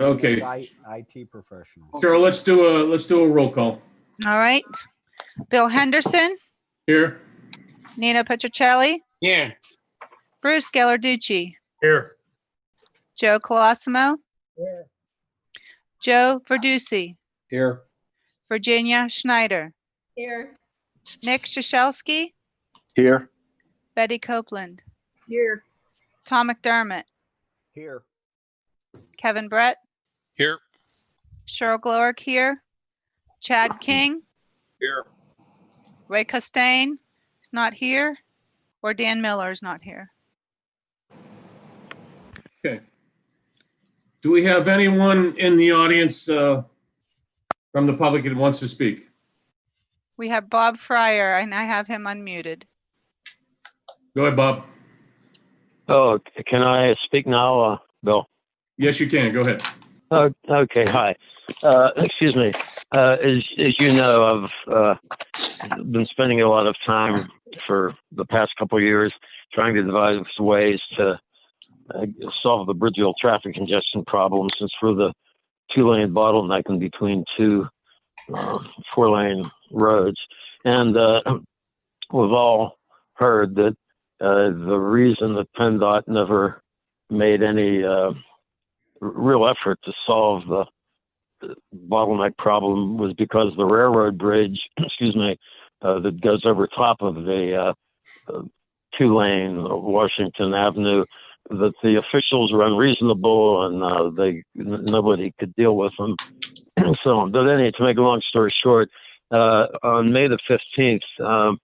Okay. IT professional. Cheryl, let's do a, let's do a roll call. All right. Bill Henderson, Here? Nina Petrocelli, Yeah. Bruce Gallarducci, Here. Joe Colosimo, Joe Verducci, Here. Virginia Schneider, Here. Nick Shashelski, Here. Betty Copeland, Here. Tom McDermott, Here, Kevin Brett, Here. Cheryl Glorick here, Chad King, Here. Ray Costain is not here, or Dan Miller is not here. Okay. Do we have anyone in the audience uh, from the public that wants to speak? We have Bob Fryer, and I have him unmuted. Go ahead, Bob. Oh, can I speak now, uh, Bill? Yes, you can. Go ahead. Oh, okay. Hi. Uh, excuse me. Uh, as, as you know, I've uh, been spending a lot of time for the past couple of years trying to devise ways to uh, solve the Bridgeville traffic congestion problem since we're the two lane bottleneck in between two uh, four lane roads. And uh, we've all heard that the reason that PennDOT never made any real effort to solve the bottleneck problem was because the railroad bridge, excuse me, uh, that goes over top of the uh, uh, two lane Washington Avenue, that the officials were unreasonable and uh, they nobody could deal with them. and so on. But anyway, to make a long story short, uh, on May the 15th, um,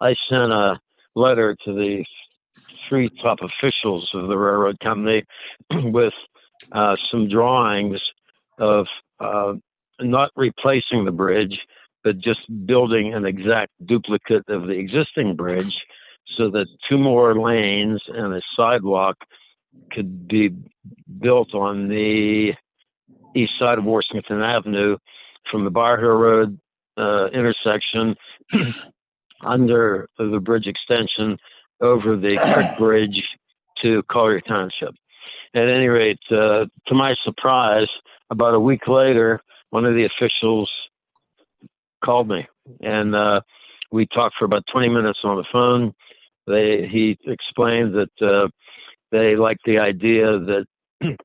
I sent a letter to the three top officials of the railroad company with uh, some drawings of uh, not replacing the bridge, but just building an exact duplicate of the existing bridge so that two more lanes and a sidewalk could be built on the east side of Washington Avenue from the Bower Hill Road uh, intersection under the bridge extension over the Creek Bridge to Collier Township. At any rate, uh, to my surprise, about a week later, one of the officials called me, and uh, we talked for about 20 minutes on the phone. They he explained that uh, they liked the idea that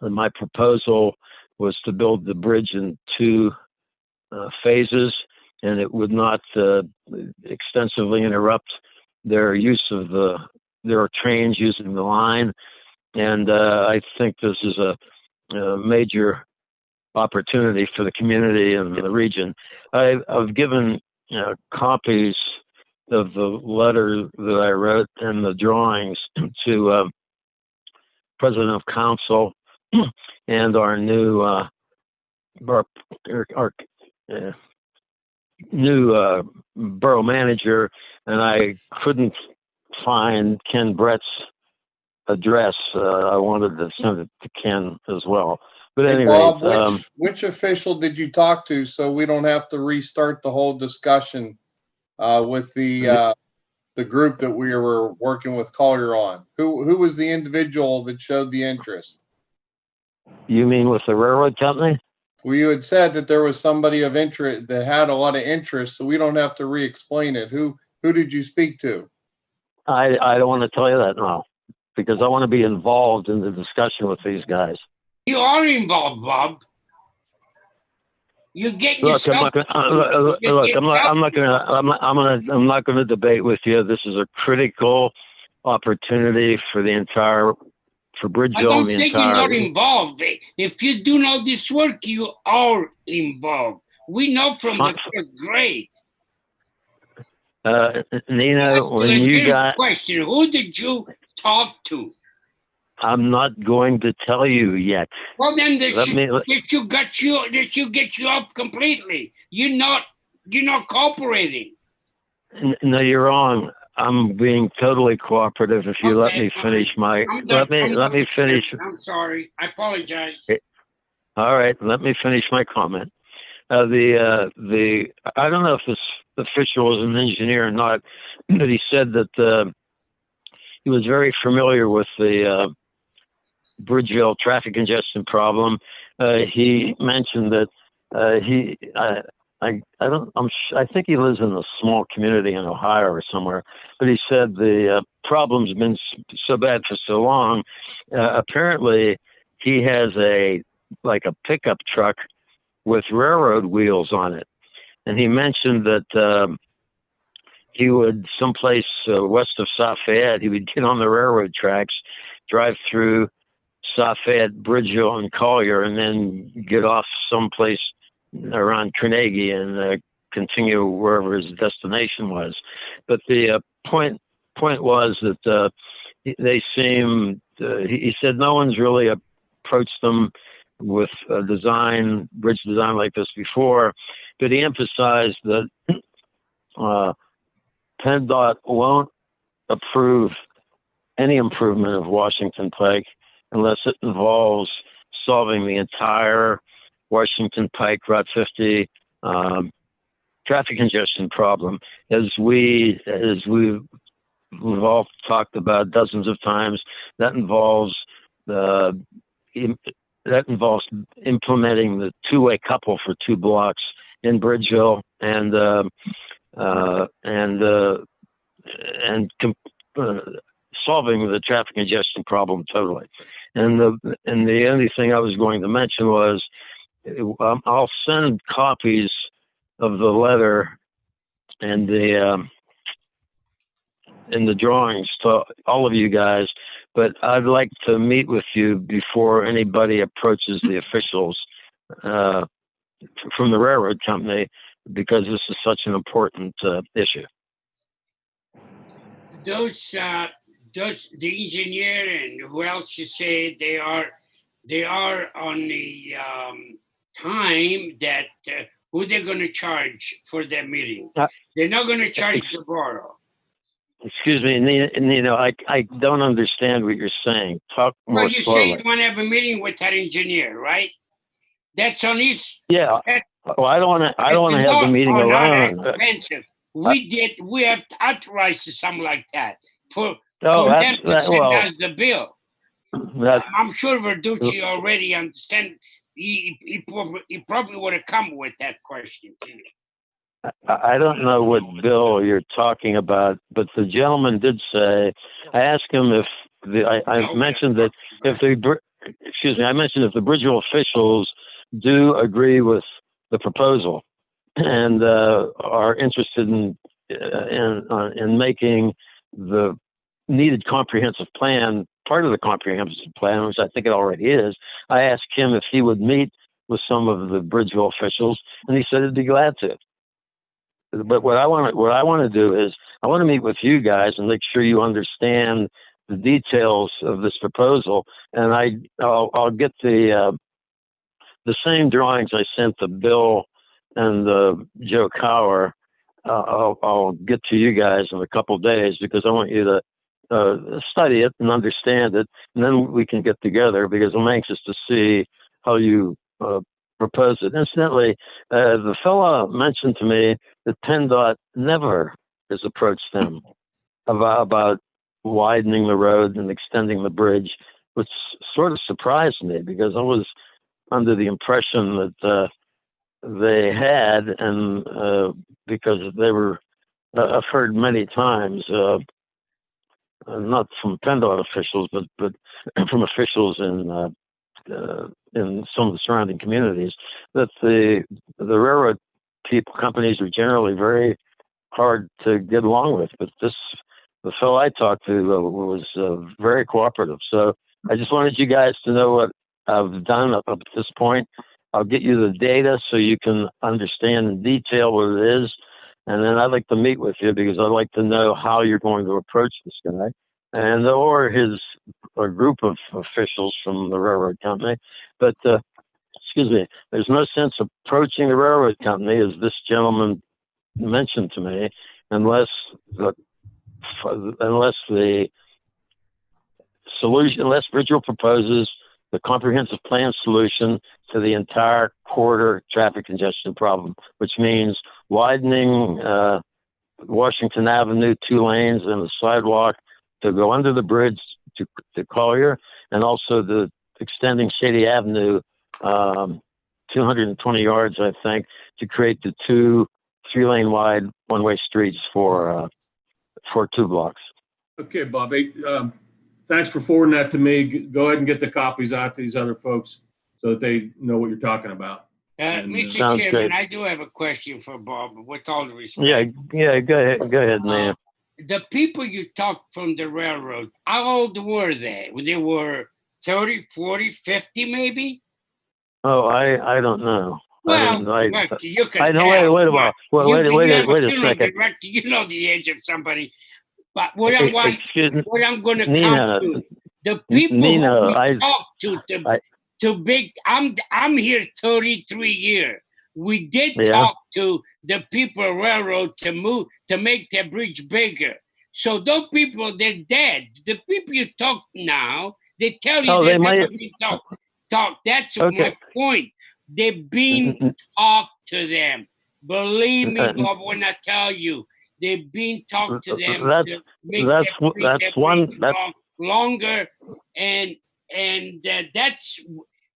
my proposal was to build the bridge in two uh, phases, and it would not uh, extensively interrupt their use of the their trains using the line. And uh, I think this is a uh, major opportunity for the community and the region. I, I've given uh, copies of the letter that I wrote and the drawings to uh, President of Council and our new uh, our, our uh, new uh, borough manager, and I couldn't find Ken Brett's address. Uh, I wanted to send it to Ken as well. But Hey, anyway, Bob, which, um, which official did you talk to so we don't have to restart the whole discussion uh, with the uh, the group that we were working with Collier on? Who who was the individual that showed the interest? you mean with the railroad company? Well, you had said that there was somebody of interest that had a lot of interest, so we don't have to re-explain it. Who who did you speak to? I I don't want to tell you that now because I want to be involved in the discussion with these guys. You are involved, Bob. You get Look, I'm yourself. not gonna, uh, look, look, I'm not, I'm not gonna, I'm not, I'm gonna, I'm not gonna debate with you. This is a critical opportunity for the entire, for Bridgeville. I don't and the think you're not involved. If you do know this work, you are involved. We know from the first grade. Uh, Nina, when you got, Question, who did you talk to? I'm not going to tell you yet. Well, then this, Let me, let- this you got you, this you get you off completely. You're not, you're not cooperating. no, you're wrong. I'm being totally cooperative if you let me finish my, I'm let me, I'm let me finish. I'm sorry. I apologize. Okay. All right, let me finish my comment. Uh, the uh, the I don't know if this official was an engineer or not, but he said that uh, he was very familiar with the uh, Bridgeville traffic congestion problem. Uh, he mentioned that uh, he, I, I, I don't, I'm, I think he lives in a small community in Ohio or somewhere, but he said the uh, problem's been so bad for so long. Uh, apparently, he has a like a pickup truck with railroad wheels on it, and he mentioned that. Um, he would someplace uh, west of South Fayette. He would get on the railroad tracks, drive through South Fayette, Bridgeville, and Collier, and then get off someplace around Carnegie and uh, continue wherever his destination was. But the uh, point point was that uh, they seem. Uh, he said no one's really approached them with a design, bridge design like this before, but he emphasized that. Uh, PennDOT won't approve any improvement of Washington Pike unless it involves solving the entire Washington Pike Route 50 um, traffic congestion problem. As we as we we've all talked about dozens of times, that involves the that involves implementing the two-way couple for two blocks in Bridgeville and. Uh, uh, and uh, and com- uh, solving the traffic congestion problem totally. And the and the only thing I was going to mention was um, I'll send copies of the letter and the um, and the drawings to all of you guys. But I'd like to meet with you before anybody approaches the officials uh, from the railroad company because this is such an important uh, issue. Those, uh, those, the engineer and who else you say they are, they are on the um, time that uh, who they're going to charge for their meeting. Uh, they're not going to charge the borough. Excuse me, Nina, Nina, I, I don't understand what you're saying. Talk more Well, you say you want to have a meeting with that engineer, right? That's on his. Yeah. Well, I don't want to. I don't want to have the meeting alone. Uh, Expensive. We did. We have authorized something like that for No, for them to that, send well. us the bill. That, I'm sure Verducci already understand. He, he, probably, he probably would have come with that question to you. I don't know what bill you're talking about, but the gentleman did say. I asked him if the. I, I mentioned that if the. Excuse me. I mentioned if the Bridgeville officials do agree with the proposal and uh, are interested in uh, in uh, in making the needed comprehensive plan part of the comprehensive plan, which I think it already is. I asked him if he would meet with some of the Bridgeville officials, and he said he'd be glad to. But what I want to what I want to do is I want to meet with you guys and make sure you understand the details of this proposal, and I I'll, I'll get the uh, the same drawings I sent to Bill and uh, Joe Cower. Uh, I'll, I'll get to you guys in a couple of days because I want you to uh, study it and understand it, and then we can get together because I'm anxious to see how you uh, propose it. Incidentally, uh, the fellow mentioned to me that PennDOT never has approached them about, about widening the road and extending the bridge, which sort of surprised me because I was under the impression that uh, they had, and uh, because they were, uh, I've heard many times, uh, not from PennDOT officials, but but from officials in uh, uh, in some of the surrounding communities, that the the railroad people companies are generally very hard to get along with. But this the fellow I talked to was very cooperative. So I just wanted you guys to know what I've done up, to this point. I'll get you the data so you can understand in detail what it is. And then I'd like to meet with you because I'd like to know how you're going to approach this guy and or his a group of officials from the railroad company. But uh, excuse me, there's no sense approaching the railroad company as this gentleman mentioned to me unless the unless the solution unless Bridgeville proposes the comprehensive plan solution to the entire corridor traffic congestion problem, which means widening uh, Washington Avenue two lanes and a sidewalk to go under the bridge to, to Collier, and also the extending Shady Avenue, um, 220 yards, I think, to create the two three-lane wide one-way streets for uh, for two blocks. Okay, Bob, hey, um, thanks for forwarding that to me. Go ahead and get the copies out to these other folks so that they know what you're talking about. Uh, And, uh, Mr. Sounds Chairman, great. I do have a question for Bob, with all the respect. Yeah, yeah, go ahead, go ahead, man. The people you talked from the railroad, how old were they? They were 30, 40, 50 maybe? Oh, I I don't know. I Well, didn't- I- look, you can I know. tell, Wait, wait a but while. Wait, you- wait, you wait, wait a funeral second. director, You know the age of somebody. But what I Ex- want, Excuse me, what I'm gonna Nina, come to, the people Nina, we I- talk to, to, I- to big, I'm, I'm here thirty-three years. We did Yeah. talk to the people railroad to move, to make the bridge bigger. So those people, they're dead. The people you talk now, they tell you Oh, they might- been talk, talk. That's Okay. my point. They've been Mm, talked to them. Believe me, Bob, when I tell you, they've been talked to them. That's- to make that's their that's their one- that's- long- Longer, and, and uh, that's,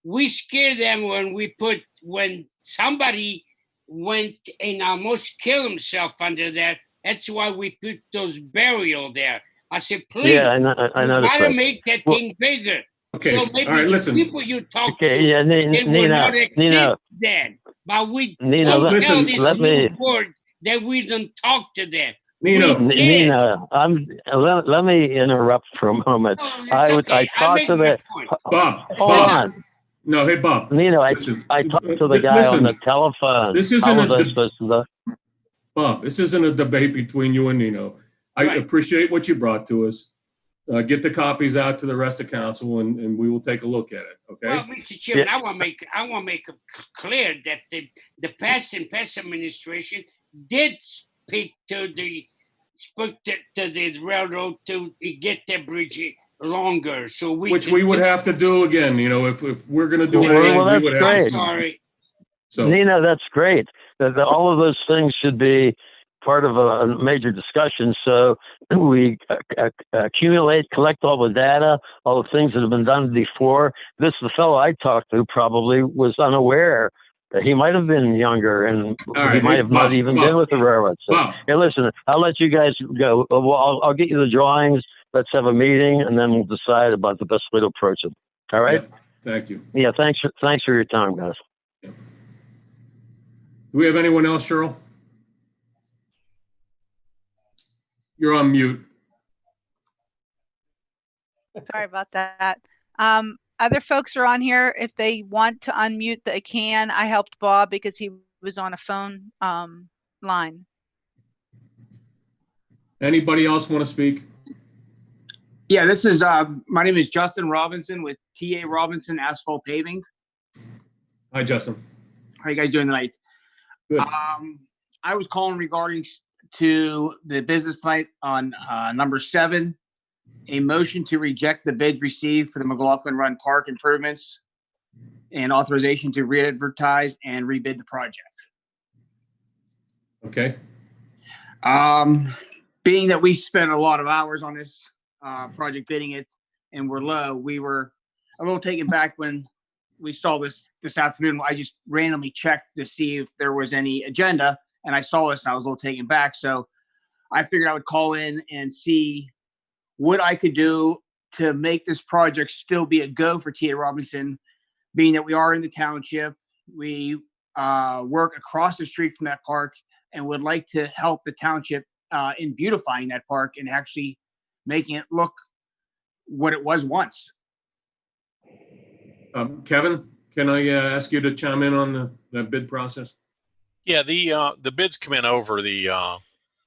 we scare them when we put, when somebody went and almost killed himself under there. That's why we put those burial there. I said, please, Yeah, I know, I know the gotta place. make that Well- thing bigger. Okay, So all maybe right, the listen. people you talk Okay, to, yeah, Ni- they will Nina, not exist Nina, then. But we Nina, let, listen, let me, board that we don't talk to them. Nino, N- Nina, I'm, let, let me interrupt for a moment. It's I would- I okay. I'm talked to making the- Bob, Hold Bob, on, no, hey, Bob. Nina, I, Listen, I talked to the li- guy on the listen, telephone. This isn't a was I deb- supposed to, do- Bob, this isn't a debate between you and Nino. I Right. appreciate what you brought to us. Uh, get the copies out to the rest of council and, and we will take a look at it, Well, okay? Mr. Chairman, I want to make, I want to make it clear that the, the past and past administration did speak to the, spoke to, to the railroad to get the bridge longer, so we. Which we would have to do again, you know, if, if we're gonna do Well, anything, well, we that's would have. to. Sorry. So, Nina, that's great. That, that all of those things should be part of a, a major discussion. So we accumulate, collect all the data, all the things that have been done before. This, the fellow I talked to probably was unaware that he might have been younger and he right, might hey, have Bob, not even Bob. been with the railroad. So, Bob, hey, listen, I'll let you guys go. Uh, Well, I'll, I'll get you the drawings. Let's have a meeting and then we'll decide about the best way to approach it. All right? yeah, thank you. Yeah. thanks. For, thanks for your time, guys. Do we have anyone else, Cheryl? You're on mute. Sorry about that. Um, other folks are on here. If they want to unmute, they can. I helped Bob because he was on a phone, um, line. Anybody else want to speak? Yeah, this is, uh, my name is Justin Robinson with TA Robinson Asphalt Paving. Hi, Justin. How you guys doing tonight? Good. Um, I was calling regarding to the business night on, uh, number seven. A motion to reject the bids received for the McLaughlin Run Park improvements and authorization to re-advertise and rebid the project. Okay, Um, being that we spent a lot of hours on this, uh, project bidding it and we're low, we were a little taken back when we saw this this afternoon. I just randomly checked to see if there was any agenda and I saw this and I was a little taken back. So I figured I would call in and see what I could do to make this project still be a go for TA Robinson, being that we are in the township. We uh, work across the street from that park and would like to help the township uh, in beautifying that park and actually making it look what it was once. um, Kevin, can I uh, ask you to chime in on the, the bid process? Yeah, the uh, the bids come in over the uh,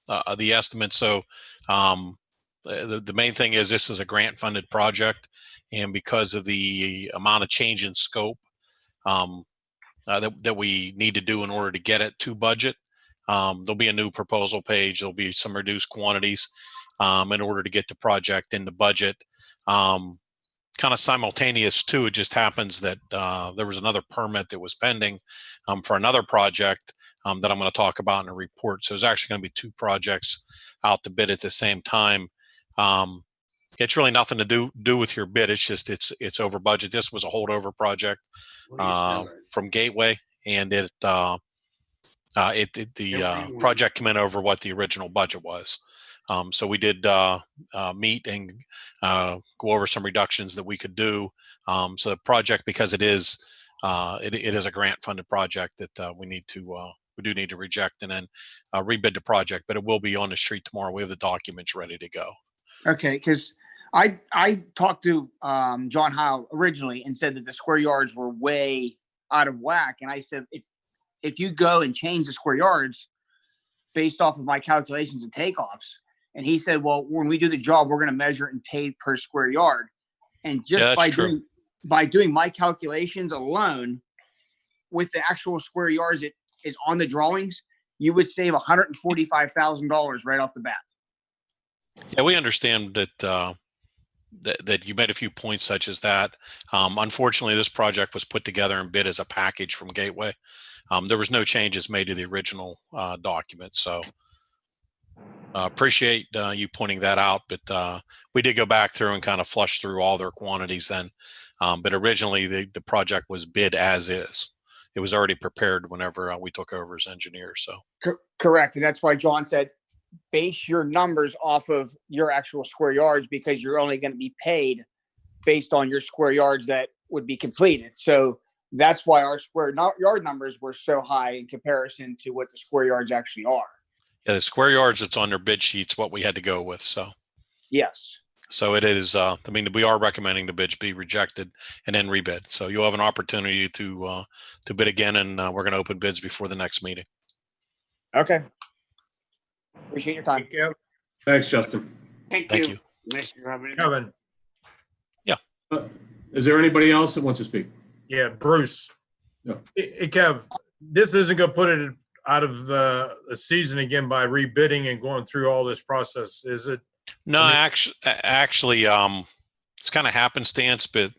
uh, the estimate. So um, the the main thing is this is a grant funded project, and because of the amount of change in scope um, uh, that that we need to do in order to get it to budget, um, there'll be a new proposal page. There'll be some reduced quantities um, in order to get the project in the budget. Um, kind of simultaneous too. It just happens that uh, there was another permit that was pending um, for another project um, that I'm going to talk about in a report. So there's actually going to be two projects out to bid at the same time. Um, it's really nothing to do do with your bid. It's just it's it's over budget. This was a holdover project uh, from Gateway, and it uh, uh, it, it the uh, project came in over what the original budget was. Um, so we did uh, uh, meet and uh, go over some reductions that we could do. Um, so the project, because it is uh, it, it is a grant funded project that uh, we need to uh, we do need to reject and then uh, rebid the project. But it will be on the street tomorrow. We have the documents ready to go. Okay, because I, I talked to, um, John Howe originally and said that the square yards were way out of whack. And I said, if, if you go and change the square yards based off of my calculations and takeoffs, and he said, well, when we do the job, we're gonna measure it and pay per square yard. And just that's by true. doing, by doing my calculations alone, with the actual square yards it is on the drawings, you would save hundred and forty-five thousand dollars right off the bat. Yeah, we understand that, uh, that, that you made a few points such as that. Um, unfortunately, this project was put together and bid as a package from Gateway. Um, there was no changes made to the original, uh, document, so. Uh, appreciate, uh, you pointing that out, but, uh, we did go back through and kind of flush through all their quantities then. Um, but originally the, the project was bid as is. It was already prepared whenever uh, we took over as engineer, so. Cor- Correct, and that's why John said, base your numbers off of your actual square yards because you're only gonna be paid based on your square yards that would be completed. So that's why our square yard numbers were so high in comparison to what the square yards actually are. Yeah, the square yards that's on their bid sheets, what we had to go with, so. Yes. So it is, uh, I mean, we are recommending the bids be rejected and then rebid. So you'll have an opportunity to, uh, to bid again and, uh, we're going to open bids before the next meeting. Okay. Appreciate your time. Thank you. Thanks, Justin. Thank Thank you, you. Mr. Robert. Kevin, Uh, Is there anybody else that wants to speak? yeah, Bruce. Yeah. Hey, hey, Kev, this isn't gonna put it out of uh, the season again by rebidding and going through all this process, is it? No, I mean- actually, actually, um, it's kind of happenstance, but,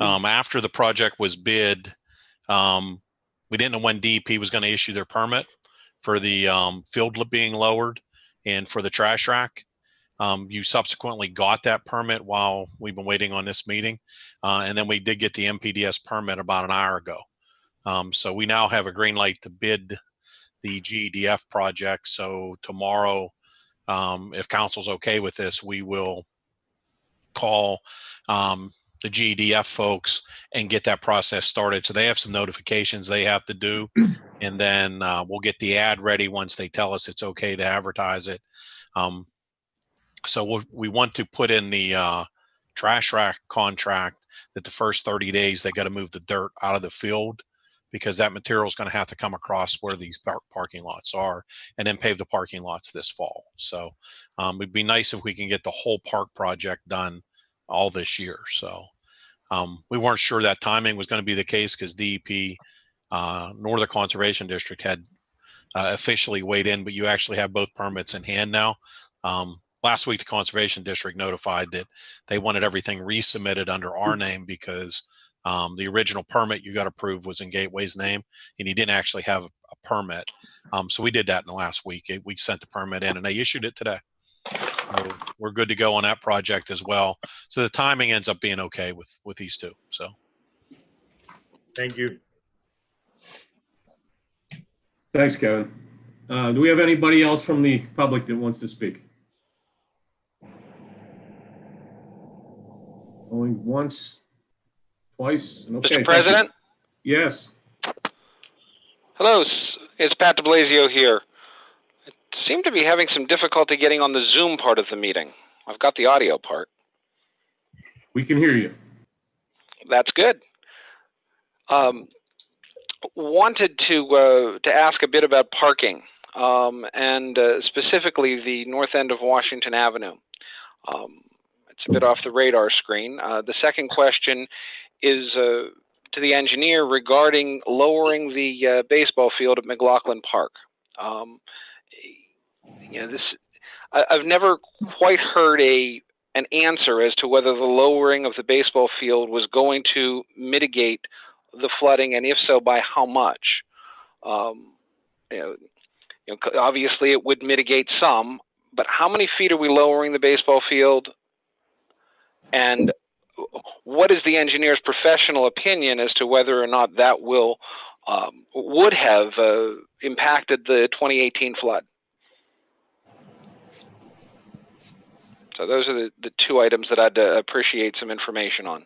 um, after the project was bid, um, we didn't know when DEP was going to issue their permit for the, um, field being lowered and for the trash rack. Um, you subsequently got that permit while we've been waiting on this meeting. Uh, and then we did get the NPDES permit about an hour ago. Um, so we now have a green light to bid the GEDF project. So tomorrow, um, if council's okay with this, we will call um, the GDF folks and get that process started. So they have some notifications they have to do, and then uh, we'll get the ad ready once they tell us it's okay to advertise it. Um, so we'll, we want to put in the uh, trash rack contract that the first 30 days they got to move the dirt out of the field because that material is going to have to come across where these par- parking lots are and then pave the parking lots this fall. So um, it'd be nice if we can get the whole park project done all this year. So um, we weren't sure that timing was going to be the case because DEP, uh, the Conservation District had uh, officially weighed in, but you actually have both permits in hand now. Um, last week, the Conservation District notified that they wanted everything resubmitted under our name because um, the original permit you got approved was in Gateway's name, and he didn't actually have a, a permit. Um, so we did that in the last week. It- We sent the permit in, and they issued it today. So we're good to go on that project as well. So the timing ends up being okay with with these two. So Thank you. Thanks, Kevin. Uh, Do we have anybody else from the public that wants to speak? Only once, twice, and okay. thank Mr. you. President? Yes. Hello, it's Pat DeBlasio here. Seem to be having some difficulty getting on the Zoom part of the meeting. I've got the audio part. We can hear you. That's good. Um, wanted to uh, to ask a bit about parking, um, and uh, specifically the north end of Washington Avenue. Um, it's a bit off the radar screen. Uh, the second question is uh, to the engineer regarding lowering the uh, baseball field at McLaughlin Park. Um, you know, this I, I've never quite heard a an answer as to whether the lowering of the baseball field was going to mitigate the flooding, and if so, by how much. Um, you know, you know, obviously, it would mitigate some, but how many feet are we lowering the baseball field? And what is the engineer's professional opinion as to whether or not that will um, would have uh, impacted the 2018 flood? So those are the, the two items that I'd uh, appreciate some information on.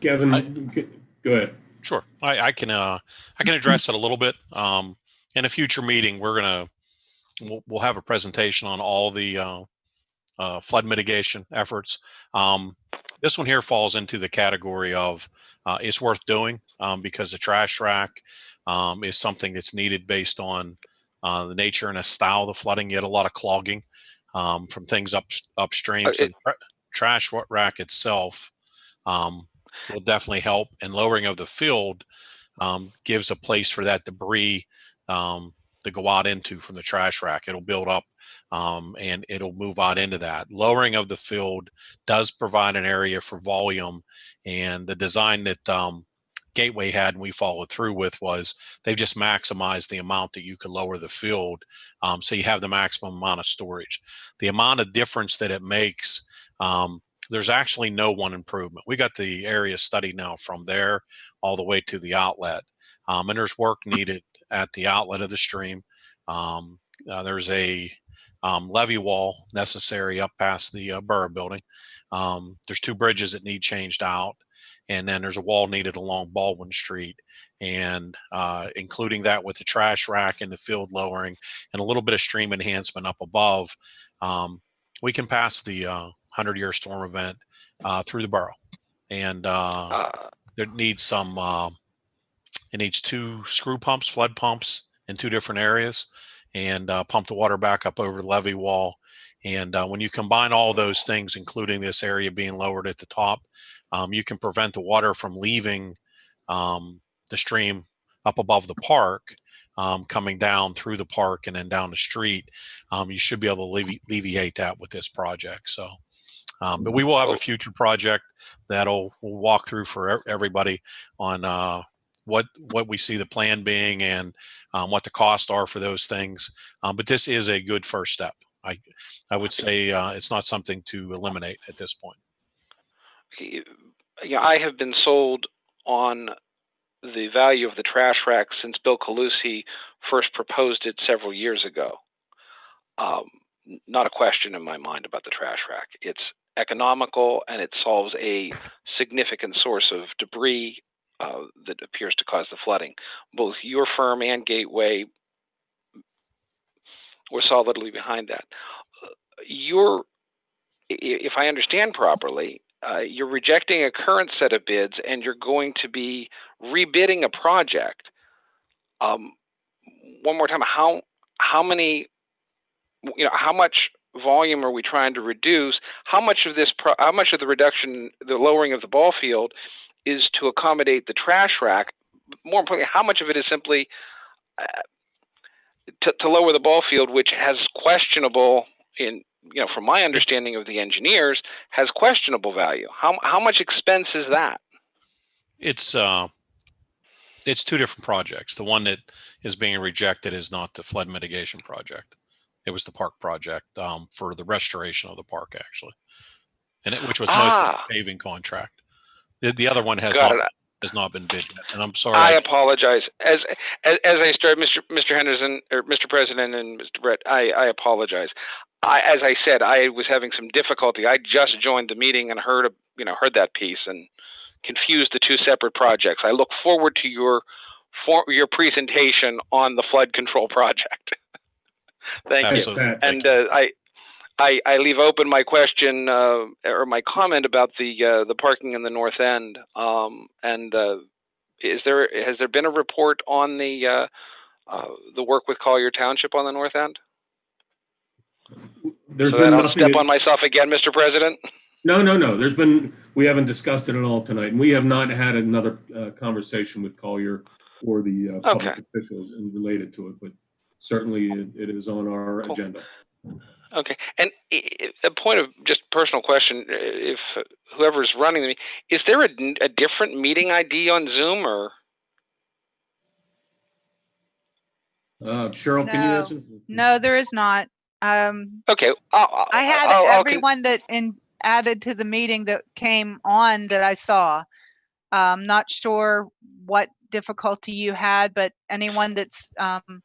Kevin, g- go ahead. Sure, I, I can uh, I can address it a little bit. Um, in a future meeting, we're gonna we'll, we'll have a presentation on all the uh, uh, flood mitigation efforts. Um, this one here falls into the category of uh, it's worth doing um, because the trash rack um, is something that's needed based on uh, the nature and the style of the flooding. You had a lot of clogging um, from things up upstream. Uh, So the tra- trash rack itself um, will definitely help, and lowering of the field um, gives a place for that debris um, to go out into from the trash rack. It'll build up um, and it'll move out into that. Lowering of the field does provide an area for volume, and the design that um, Gateway had and we followed through with was they've just maximized the amount that you could lower the field, um, so you have the maximum amount of storage. The amount of difference that it makes. Um, there's actually no one improvement. We got the area study now from there all the way to the outlet, um, and there's work needed at the outlet of the stream. Um, uh, there's a um, levee wall necessary up past the uh, borough building. Um, there's two bridges that need changed out, and then there's a wall needed along Baldwin Street, and uh, including that with the trash rack and the field lowering and a little bit of stream enhancement up above. Um, we can pass the uh, 100 year storm event uh, through the borough. And uh, Uh, there needs some, uh, it needs two screw pumps, flood pumps in two different areas and uh, pump the water back up over the levee wall. And uh, when you combine all those things, including this area being lowered at the top, um, you can prevent the water from leaving um, the stream up above the park, um, coming down through the park and then down the street. Um, you should be able to allevi- alleviate that with this project. So, um, but we will have a future project that'll we'll walk through for everybody on uh, what what we see the plan being and um, what the costs are for those things. Um, but this is a good first step. I I would say uh, it's not something to eliminate at this point. Yeah, I have been sold on the value of the trash rack since Bill Calusi first proposed it several years ago. Um, not a question in my mind about the trash rack. It's economical and it solves a significant source of debris uh, that appears to cause the flooding. Both your firm and Gateway were solidly behind that. Uh, if I understand properly, uh, you're rejecting a current set of bids and you're going to be rebidding a project. Um, one more time, how how many, you know, how much volume are we trying to reduce? How much of this, pro- how much of the reduction, the lowering of the ball field, is to accommodate the trash rack? More importantly, how much of it is simply uh, to, to lower the ball field, which has questionable, in you know, from my understanding of the engineers, has questionable value. How how much expense is that? It's uh, it's two different projects. The one that is being rejected is not the flood mitigation project. It was the park project um, for the restoration of the park, actually, and it, which was mostly Ah. a paving contract. The, the other one has Got not it. Has not been bid yet, and I'm sorry. I I- apologize. As as, as I started, Mr. Mr. Henderson or Mr. President and Mr. Brett, I, I apologize. I, as I said, I was having some difficulty. I just joined the meeting and heard a, you know heard that piece and confused the two separate projects. I look forward to your for your presentation on the flood control project. Thank you. Absolutely. Thank And uh, I, I, I leave open my question uh, or my comment about the uh, the parking in the north end. Um, and uh, is there has there been a report on the uh, uh, the work with Collier Township on the north end? There's So been I'll step on myself again, Mr. President. No, no, no. There's been, we haven't discussed it at all tonight. And we have not had another uh, conversation with Collier or the uh, public Okay. officials and related to it, but certainly it it is on our Cool. agenda. Okay. And a point of just personal question: uh, if whoever's running the, is there a, a different meeting ID on Zoom or? Uh, Cheryl, can you No. answer? No, there is not. Um, Okay, I'll, I'll, I had I'll- I'll con- everyone that in added to the meeting that came on that I saw. Um, not sure what difficulty you had, but anyone that's, um,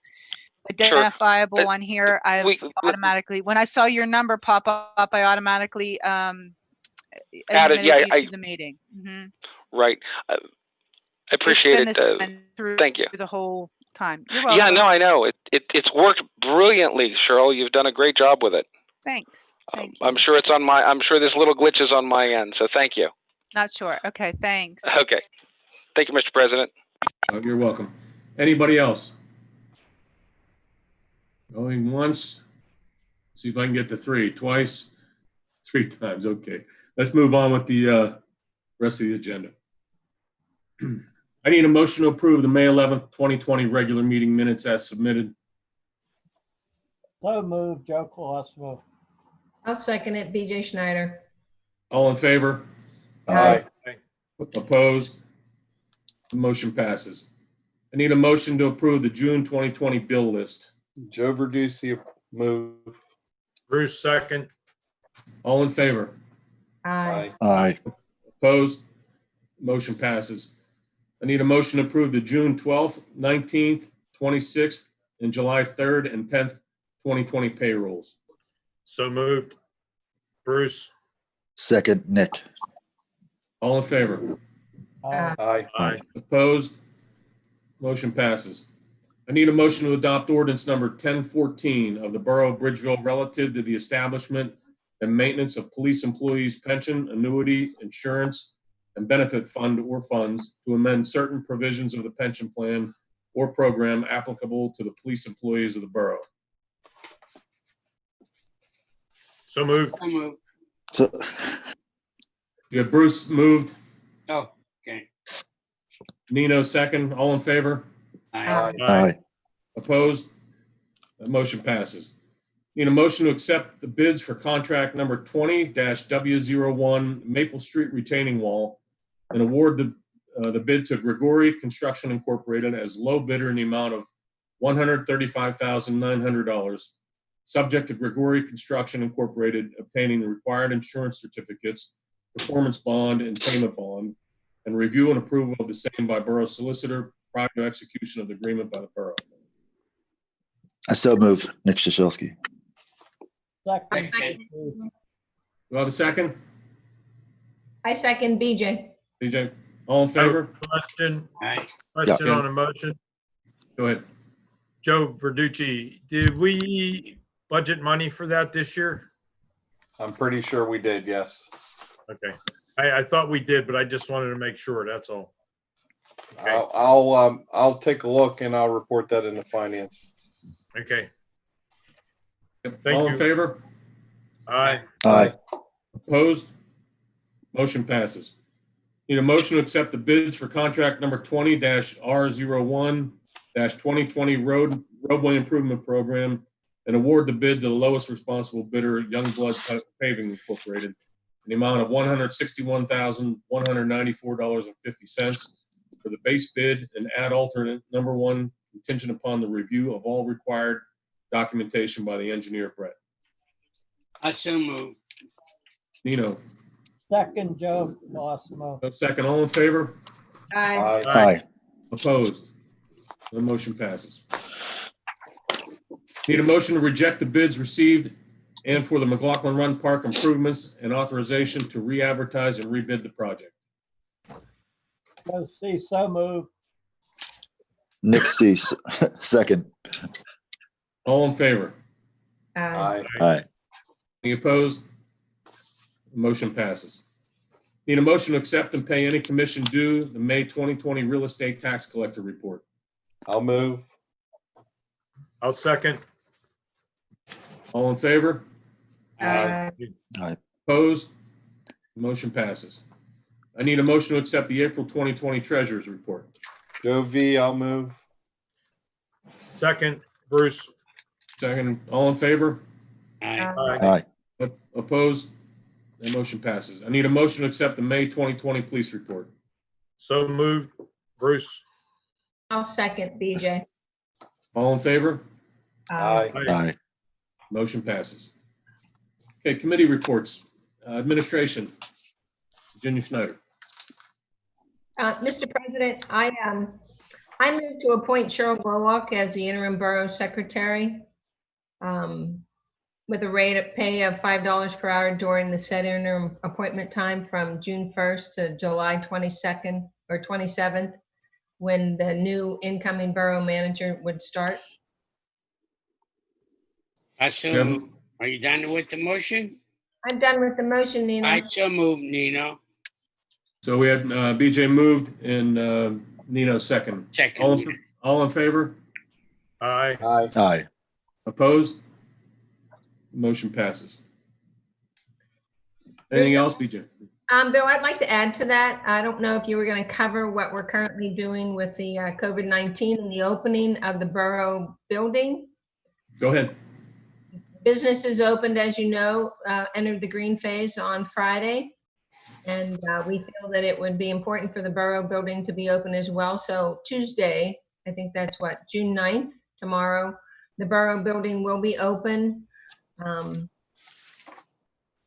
identifiable Uh, on here, I've we- we- automatically, when I saw your number pop up, I automatically, um, Added, admitted yeah, you I- to the meeting. Mhm. Right. Uh, I It's appreciate been it. Uh, through thank you. The whole time. You're yeah, no, I know. It, it it's worked brilliantly, Cheryl. You've done a great job with it. Thanks. Um, Thank you. I'm sure it's on my. I'm sure there's little glitches on my end. So thank you. Not sure. Okay, thanks. Okay. Thank you, Mr. President. Oh, You're welcome. Anybody else? Going once? See if I can get to three. Twice? Three times, okay. Let's move on with the uh, rest of the agenda. I need a motion to approve the May 11th, 2020 regular meeting minutes as submitted. So move, Joe Colosimo. I'll second it, BJ Schneider. All in favor? Aye. Opposed? The motion passes. I need a motion to approve the June 2020 bill list. Joe Verducci, move. Bruce, second. All in favor? Aye. Aye. Opposed? Motion passes. I need a motion to approve the June 12th, 19th, 26th, and July 3rd and 10th, 2020 payrolls. So moved. Bruce. Second, Nick. All in favor? Aye. Aye. Aye. Opposed? Motion passes. I need a motion to adopt ordinance number 1014 of the Borough of Bridgeville relative to the establishment and maintenance of police employees' pension, annuity, insurance, and benefit fund or funds to amend certain provisions of the pension plan or program applicable to the police employees of the borough. So moved. So moved. So, You have Bruce moved, Oh, okay. Nino second, all in favor? Aye. aye. Opposed? That motion passes. Need a motion to accept the bids for contract number twenty W one Maple Street retaining wall and award the, uh, the bid to Gregori Construction Incorporated as low bidder in the amount of one hundred thirty-five thousand nine hundred dollars, subject to Gregori Construction Incorporated obtaining the required insurance certificates, performance bond and payment bond, and review and approval of the same by Borough Solicitor prior to execution of the agreement by the borough. I so move, Nick Shashelski. Second. Do I have a second? I second BJ. BJ, all in favor? Question, question Yeah. on a motion. Go ahead. Joe Verducci, did we budget money for that this year? I'm pretty sure we did, yes. Okay. I, I thought we did, but I just wanted to make sure, that's all. Okay. I'll, I'll, um, I'll take a look and I'll report that into finance. Okay. Thank All in you. favor? Aye. Aye. Opposed? Motion passes. Need a motion to accept the bids for contract number twenty R one twenty twenty road, roadway improvement program and award the bid to the lowest responsible bidder, Youngblood Paving Incorporated, in the amount of one hundred sixty-one thousand, one hundred ninety-four dollars and fifty cents for the base bid and add alternate number one contingent upon the review of all required documentation by the engineer Brett. I so moved. Nino, Second, Joe Colosimo. second, all in favor? Aye. Aye. Aye. Opposed? The motion passes. Need a motion to reject the bids received and for the McLaughlin Run Park improvements and authorization to re-advertise and rebid the project. Joe C, so moved. Nick C, s- second. All in favor? Aye. Aye. Aye. Any opposed? Motion passes. Need a motion to accept and pay any commission due the May 2020 real estate tax collector report. I'll move. I'll second. All in favor? Aye. Opposed? Motion passes. I need a motion to accept the April 2020 treasurer's report. Joe V, I'll move. Second, Bruce. Second, all in favor? Aye. Aye. Aye. Opposed? That motion passes. I need a motion to accept the May 2020 police report. So moved, Bruce. I'll second BJ. All in favor? Aye. Aye. Motion passes. Okay, committee reports. Uh, Administration, Virginia Snyder. Uh, Mr. President, I, um, I move to appoint Cheryl Glowalk as the interim borough secretary. Um, with a rate of pay of five dollars per hour during the said interim appointment time from June first to July twenty-second or twenty-seventh, when the new incoming borough manager would start. I so, Yeah. move. are you done with the motion? I'm done with the motion, Nina. I Nina. so move, Nino. So we had uh, BJ moved and uh, Nino second. All in, all in favor? Aye. Aye. Aye. Opposed? Motion passes. Anything else, BJ? Um, Bill, I'd like to add to that. I don't know if you were going to cover what we're currently doing with the uh, COVID-19 and the opening of the borough building. Go ahead. Businesses opened, as you know, uh, entered the green phase on Friday. And uh, we feel that it would be important for the borough building to be open as well. So Tuesday, I think that's what, June 9th, tomorrow, the borough building will be open. Um,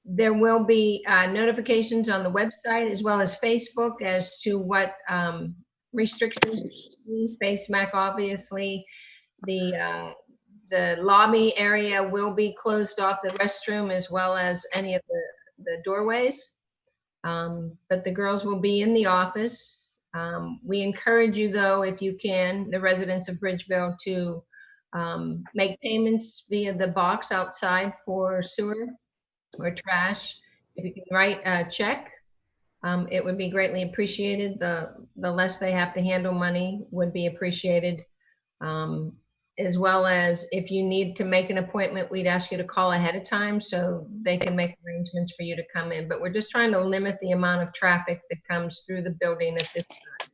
There will be uh, notifications on the website as well as Facebook as to what um, restrictions, face Mac, obviously. The, uh, the lobby area will be closed off, the restroom as well as any of the, the doorways. Um, But the girls will be in the office. Um, We encourage you, though, if you can, the residents of Bridgeville, to um, make payments via the box outside for sewer or trash. If you can write a check, um, it would be greatly appreciated. The, the less they have to handle money would be appreciated. Um, As well as if you need to make an appointment, we'd ask you to call ahead of time so they can make arrangements for you to come in. But we're just trying to limit the amount of traffic that comes through the building at this time.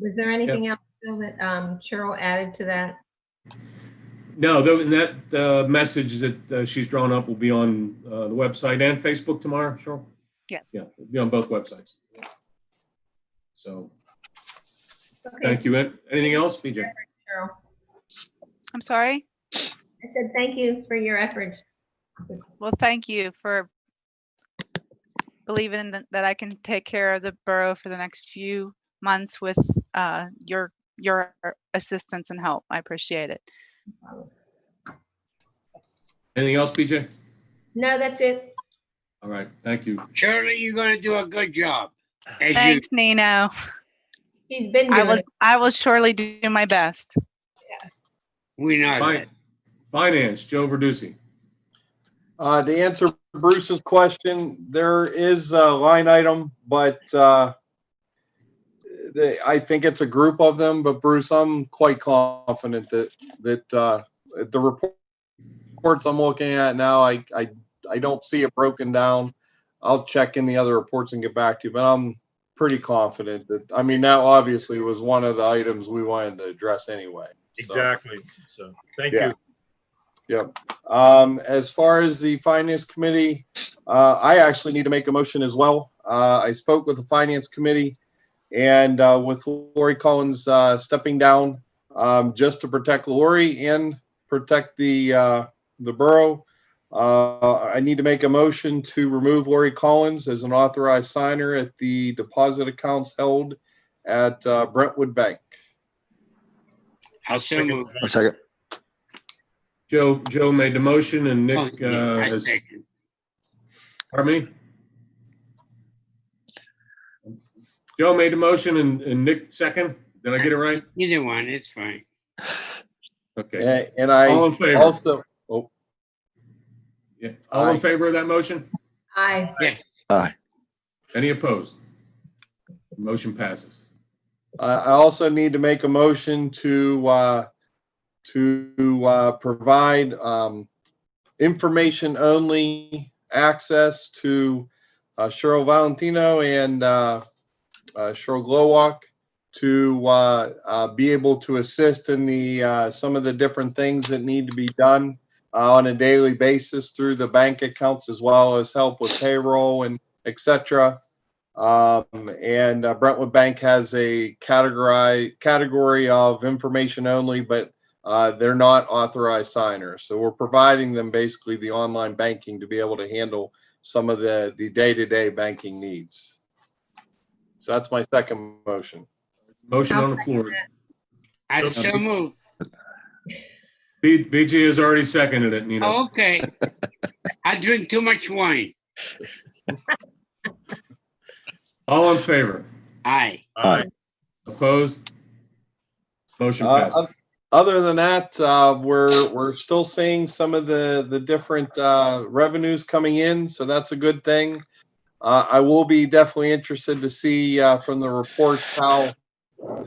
Was there anything else, Bill, that um, Cheryl added to that? No, tho- and that uh, message that uh, she's drawn up will be on uh, the website and Facebook tomorrow, Cheryl? Yes. Yeah, it'll be on both websites. So, Okay, thank you. An- Anything else, BJ? Cheryl. I'm sorry? I said thank you for your efforts. Well, thank you for believing that, that I can take care of the borough for the next few months with uh, your your assistance and help. I appreciate it. Anything else, BJ? No, that's it. All right, thank you. Shirley, you're gonna do a good job. As you, Thanks, Nino. He's been I doing will it. I will surely do my best. Yeah. We know Fi- that. Finance, Joe Verducci. Uh, to answer Bruce's question, there is a line item, but, uh, they, I think it's a group of them, but Bruce, I'm quite confident that, that, uh, the report- reports I'm looking at now, I, I, I don't see it broken down. I'll check in the other reports and get back to you, but I'm pretty confident that, I mean, that obviously was one of the items we wanted to address anyway. so. Exactly. So, thank Yeah. you. Yep. Um, as far as the finance committee, uh, I actually need to make a motion as well. Uh, I spoke with the finance committee and, uh, with Lori Collins, uh, stepping down, um, just to protect Lori and protect the, uh, the borough. Uh, I need to make a motion to remove Lori Collins as an authorized signer at the deposit accounts held at, uh, Brentwood Bank. I so move. A second. Joe, Joe made the motion and Oh, Nick, yeah, uh, I has, second. pardon me? Joe made the motion and, and Nick second. Did I get it right? Either one, it's fine. Okay. And, and I All in favor? also, oh, Yeah. All in Aye. favor of that motion? Aye. Aye. Any opposed? Motion passes. I I also need to make a motion to, uh, to, uh, provide, um, information only access to, uh, Cheryl Valentino and, uh, uh, Cheryl Glowalk to, uh, uh, be able to assist in the, uh, some of the different things that need to be done, uh, on a daily basis through the bank accounts as well as help with payroll and etc. Um, and uh, Brentwood Bank has a category category of information only, but uh, they're not authorized signers. So we're providing them basically the online banking to be able to handle some of the, the day-to-day banking needs. So that's my second motion. Motion I'll on the floor. I So- so move. B, BJ has already seconded it, Nino. Okay. I drink too much wine. All in favor? Aye. Aye. Opposed? Motion Uh, passes. oth- Other than that, uh, we're, we're still seeing some of the, the different, uh, revenues coming in, so that's a good thing. Uh, I will be definitely interested to see, uh, from the reports how,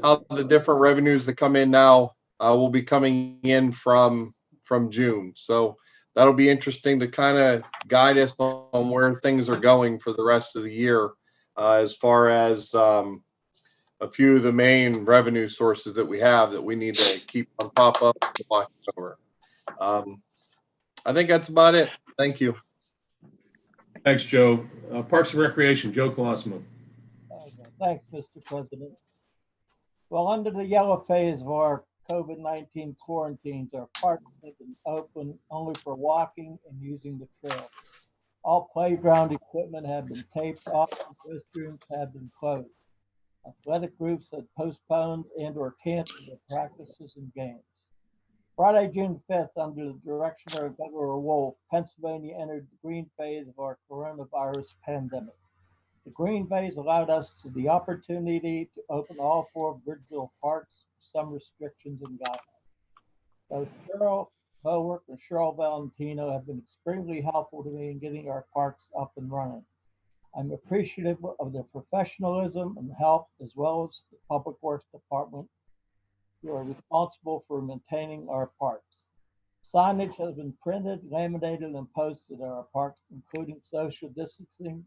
how the different revenues that come in now, uh, will be coming in from, from June. So that'll be interesting to kind of guide us on where things are going for the rest of the year, uh, as far as, um, a few of the main revenue sources that we have that we need to keep on top of and watch over. Um, I think that's about it. Thank you. Thanks, Joe. Uh, Parks and Recreation, Joe Colosimo. Okay, Thanks, Mr. President. Well, under the yellow phase of our COVID-19 quarantines, our parks have been open only for walking and using the trail. All playground equipment have been taped off, and restrooms have been closed. Athletic groups have postponed and or canceled their practices and games. Friday, June 5th, under the direction of Governor Wolf, Pennsylvania entered the green phase of our coronavirus pandemic. The green phase allowed us to the opportunity to open all four Bridgeville parks, some restrictions and guidelines. Both Cheryl Howarth and Cheryl Valentino have been extremely helpful to me in getting our parks up and running. I'm appreciative of their professionalism and help, as well as the Public Works Department, who are responsible for maintaining our parks. Signage has been printed, laminated, and posted at our parks, including social distancing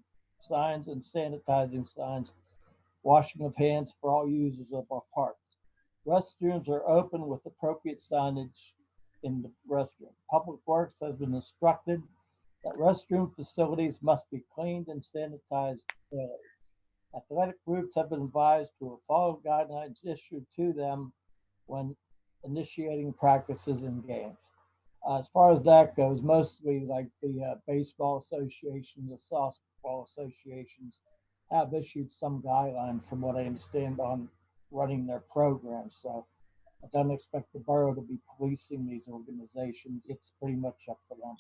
signs and sanitizing signs, washing of hands for all users of our parks. Restrooms are open with appropriate signage in the restroom. Public Works has been instructed that restroom facilities must be cleaned and sanitized daily. Athletic groups have been advised to follow guidelines issued to them when initiating practices and games. Uh, as far as that goes, mostly like the uh, baseball associations, the softball associations have issued some guidelines from what I understand on running their programs. So I don't expect the borough to be policing these organizations. It's pretty much up to them.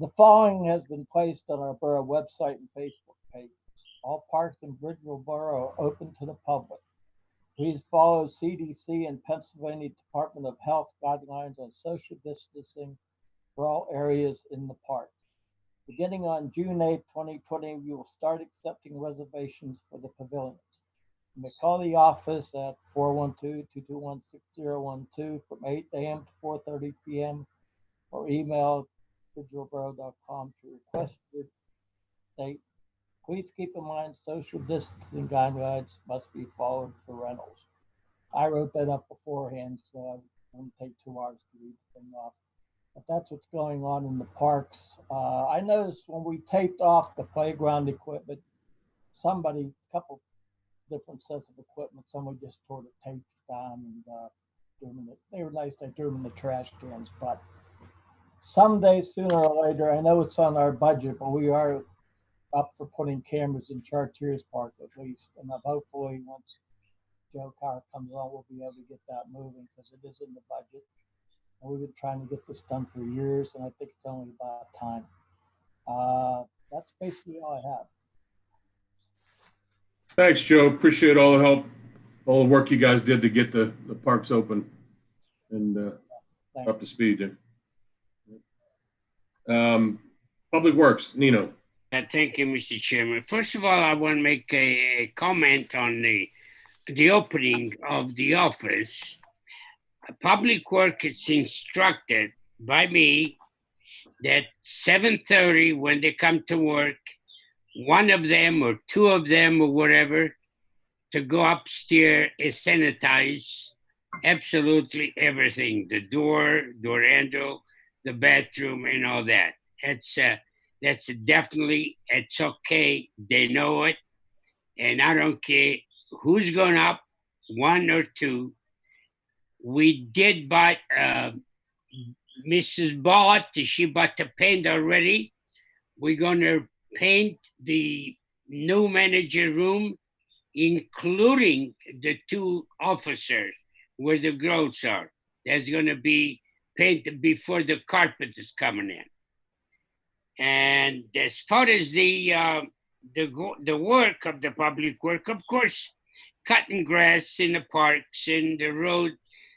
The following has been placed on our borough website and Facebook page. All parks in Bridgeville Borough are open to the public. Please follow CDC and Pennsylvania Department of Health guidelines on social distancing for all areas in the park. Beginning on June 8, 2020, we will start accepting reservations for the pavilions. You may call the office at 412-221-6012 from 8 a.m. to 4:30 p.m. or email bridgevilleborough.com to request your date. Please keep in mind social distancing guidelines must be followed for rentals. I wrote that up beforehand, so it won't take two hours to read the thing off. But that's what's going on in the parks. Uh, I noticed when we taped off the playground equipment, somebody, a couple different sets of equipment, somebody just tore the tapes down and uh, threw them in the, they were nice, they threw them in the trash cans, but someday, sooner or later, I know it's on our budget, but we are up for putting cameras in Chartiers Park at least, and hopefully, once Joe Carr comes on, we'll be able to get that moving, because it is in the budget. And we've been trying to get this done for years, and I think it's only about time. Uh, that's basically all I have. Thanks, Joe. Appreciate all the help, all the work you guys did to get the, the parks open and uh, Thank up to speed. there. Um, Public Works, Nino. Uh, Thank you, Mr. Chairman. First of all, I want to make a, a comment on the, the opening of the office. Public Work is instructed by me that 7:30 when they come to work, one of them or two of them or whatever, to go upstairs and sanitize absolutely everything, the door, door handle, the bathroom and all that. That's uh, that's definitely it's okay. They know it, and I don't care who's going up, one or two. We did buy, uh, Mrs. bought, she bought the paint already. We're gonna paint the new manager room, including the two officers where the grills are. There's gonna be painted before the carpet is coming in. And as far as the, uh, the, the work of the public work, of course, cutting grass in the parks, in the road,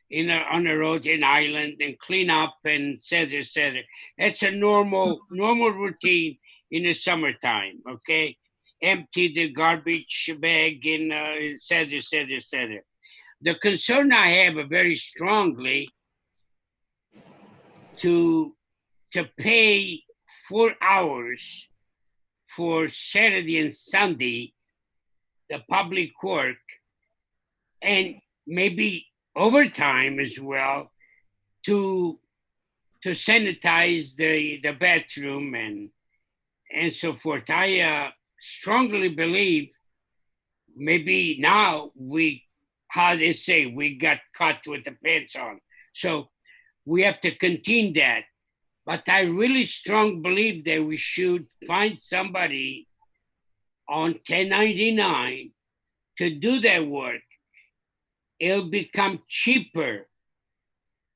in a, on the road in Island and clean up and etc. cetera, et cetera. That's a normal, normal routine in the summertime, okay? Empty the garbage bag and uh, etc. etc. cetera, et cetera, et cetera. The concern I have very strongly to, to pay four hours for Saturday and Sunday, the public work, and maybe overtime as well to to sanitize the the bathroom and and so forth. I uh, strongly believe maybe now we how they say we got caught with the pants on, so we have to continue that. But I really strong believe that we should find somebody on 1099 to do that work it'll become cheaper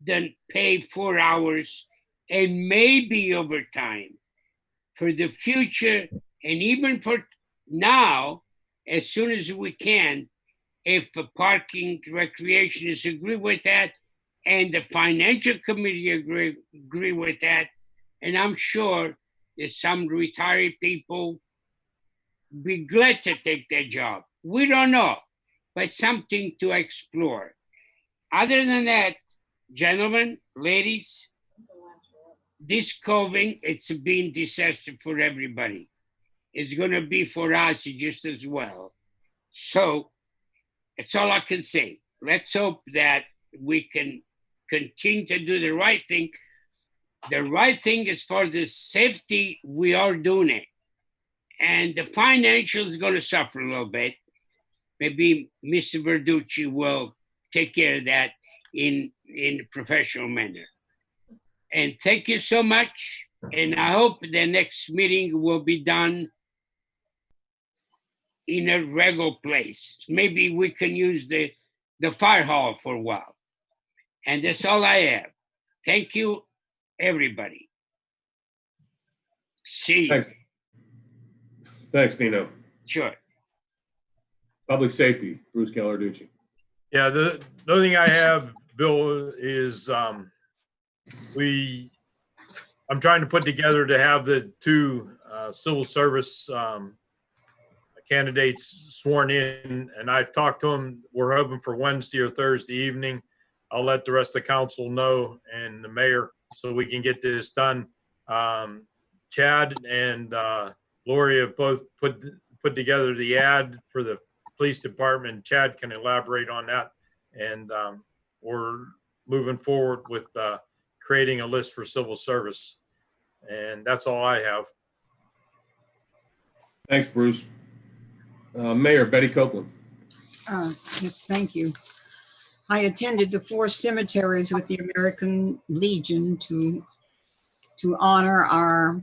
than pay four hours and maybe overtime for the future and even for now as soon as we can if the parking recreationists agree with that and the financial committee agree, agree with that. And i'm sure that some retired people be glad to take that job. We don't know but something to explore. Other than that, gentlemen, ladies, this COVID, it's been disaster for everybody. It's going to be for us just as well. So that's all I can say. Let's hope that we can continue to do the right thing. The right thing far as the safety, we are doing it. And the financial is going to suffer a little bit maybe Mr. Verducci will take care of that in in a professional manner. And thank you so much. And I hope the next meeting will be done in a regular place. Maybe we can use the the fire hall for a while. And that's all I have. Thank you, everybody. See you. Thanks. Thanks, Nino. Sure. Public safety, Bruce Gallarducci. Yeah, the, the only thing I have, Bill, is, um, we, I'm trying to put together to have the two, uh, civil service, um, candidates sworn in, and I've talked to them. We're hoping for Wednesday or Thursday evening. I'll let the rest of the council know and the mayor so we can get this done. Um, Chad and, uh, Lori have both put, put together the ad for the police department. Chad can elaborate on that. And um, we're moving forward with uh, creating a list for civil service. And that's all I have. Thanks, Bruce. Uh, Mayor Betty Copeland. Uh, Yes, thank you. I attended the four cemeteries with the American Legion to, to honor our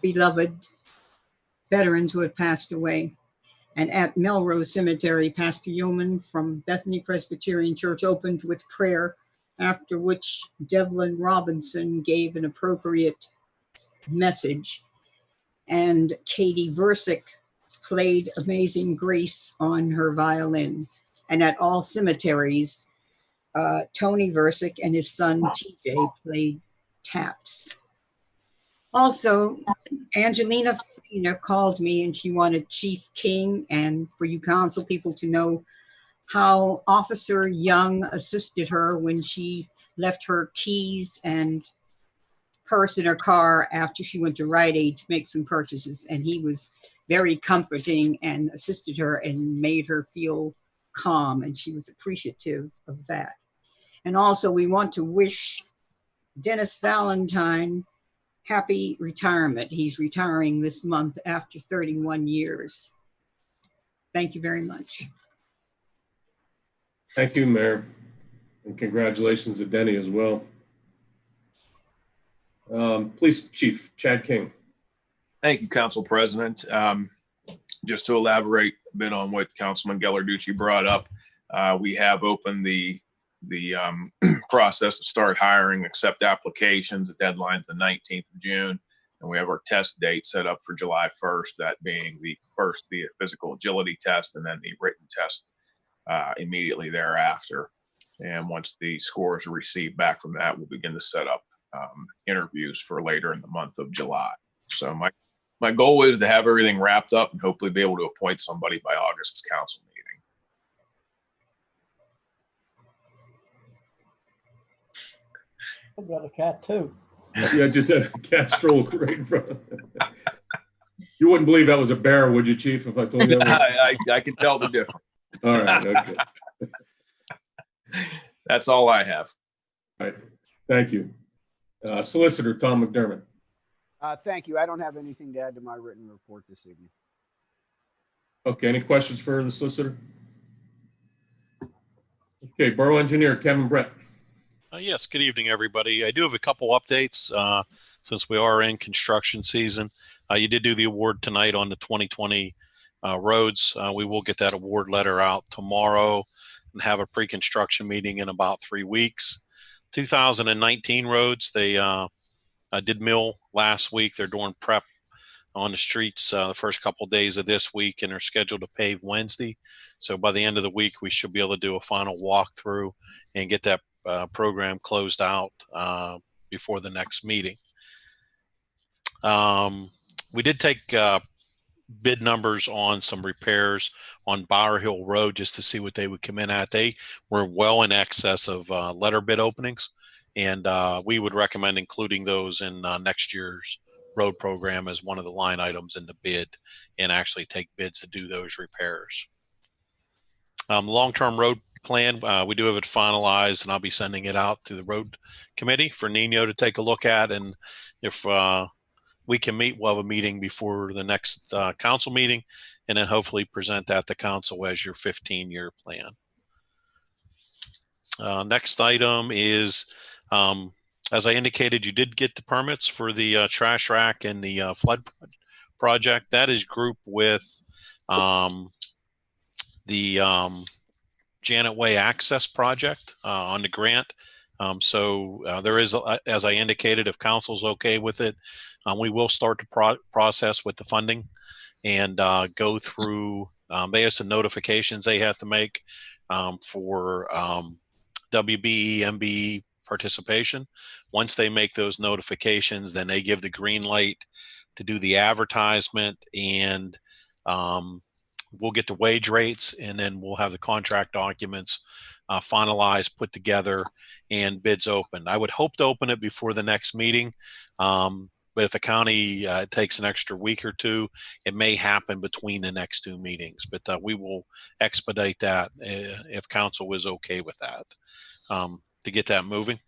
beloved veterans who had passed away. And at Melrose Cemetery, Pastor Yeoman from Bethany Presbyterian Church opened with prayer, after which Devlin Robinson gave an appropriate message. And Katie Versick played Amazing Grace on her violin. And at all cemeteries, uh, Tony Versick and his son TJ played taps. Also, Angelina Fina called me and she wanted Chief King and for you council people to know how Officer Young assisted her when she left her keys and purse in her car after she went to Rite Aid to make some purchases. And he was very comforting and assisted her and made her feel calm. And she was appreciative of that. And also, we want to wish Dennis Valentine happy retirement. He's retiring this month after 31 years. Thank you very much. Thank you, Mayor. And congratulations to Denny as well. Um, Police Chief Chad King. Thank you, Council President. Um, Just to elaborate a bit on what Councilman Gellarducci brought up, uh, we have opened the, the um, process to start hiring, accept applications. The deadline's the 19th of June. And we have our test date set up for July 1st, that being the first, the physical agility test and then the written test uh, immediately thereafter. And once the scores are received back from that, we'll begin to set up um, interviews for later in the month of July. So my, my goal is to have everything wrapped up and hopefully be able to appoint somebody by August's council meeting. I've got a cat too. Yeah, just had a cat stroll right in front of You wouldn't believe that was a bear, would you, Chief, if I told you? that was- I, I, I can tell the difference. All right, okay. That's all I have. All right, thank you. Uh, Solicitor Tom McDermott. Uh, thank you. I don't have anything to add to my written report this evening. Okay, any questions for the solicitor? Okay, Borough Engineer Kevin Brett. Uh, yes, good evening, everybody. I do have a couple updates uh, since we are in construction season. Uh, you did do the award tonight on the 2020 uh, roads. Uh, we will get that award letter out tomorrow and have a pre-construction meeting in about three weeks. 2019 roads, they uh, did mill last week. They're doing prep on the streets the first couple days of this week and are scheduled to pave Wednesday. So by the end of the week, we should be able to do a final walkthrough and get that uh, program closed out uh, before the next meeting. Um, we did take uh, bid numbers on some repairs on Bower Hill Road just to see what they would come in at. They were well in excess of uh, letter bid openings, and uh, we would recommend including those in uh, next year's road program as one of the line items in the bid and actually take bids to do those repairs. Um, long-term road plan, uh, we do have it finalized and I'll be sending it out to the road committee for Nino to take a look at. And if uh, we can meet, we'll have a meeting before the next uh, council meeting and then hopefully present that to council as your 15 year plan. Uh, next item is, um, as I indicated, you did get the permits for the uh, trash rack and the uh, flood project. That is grouped with um, the um, Janet Way Access Project uh, on the grant. Um, so uh, there is, uh, as I indicated, if council's okay with it, um, we will start the pro- process with the funding and uh, go through. Um, they have some notifications they have to make um, for um, WBE, MBE participation. Once they make those notifications, then they give the green light to do the advertisement and um, we'll get the wage rates and then we'll have the contract documents uh, finalized, put together, and bids open. I would hope to open it before the next meeting. Um, but if the county uh, takes an extra week or two, it may happen between the next two meetings. But uh, we will expedite that uh, if council is okay with that um, to get that moving.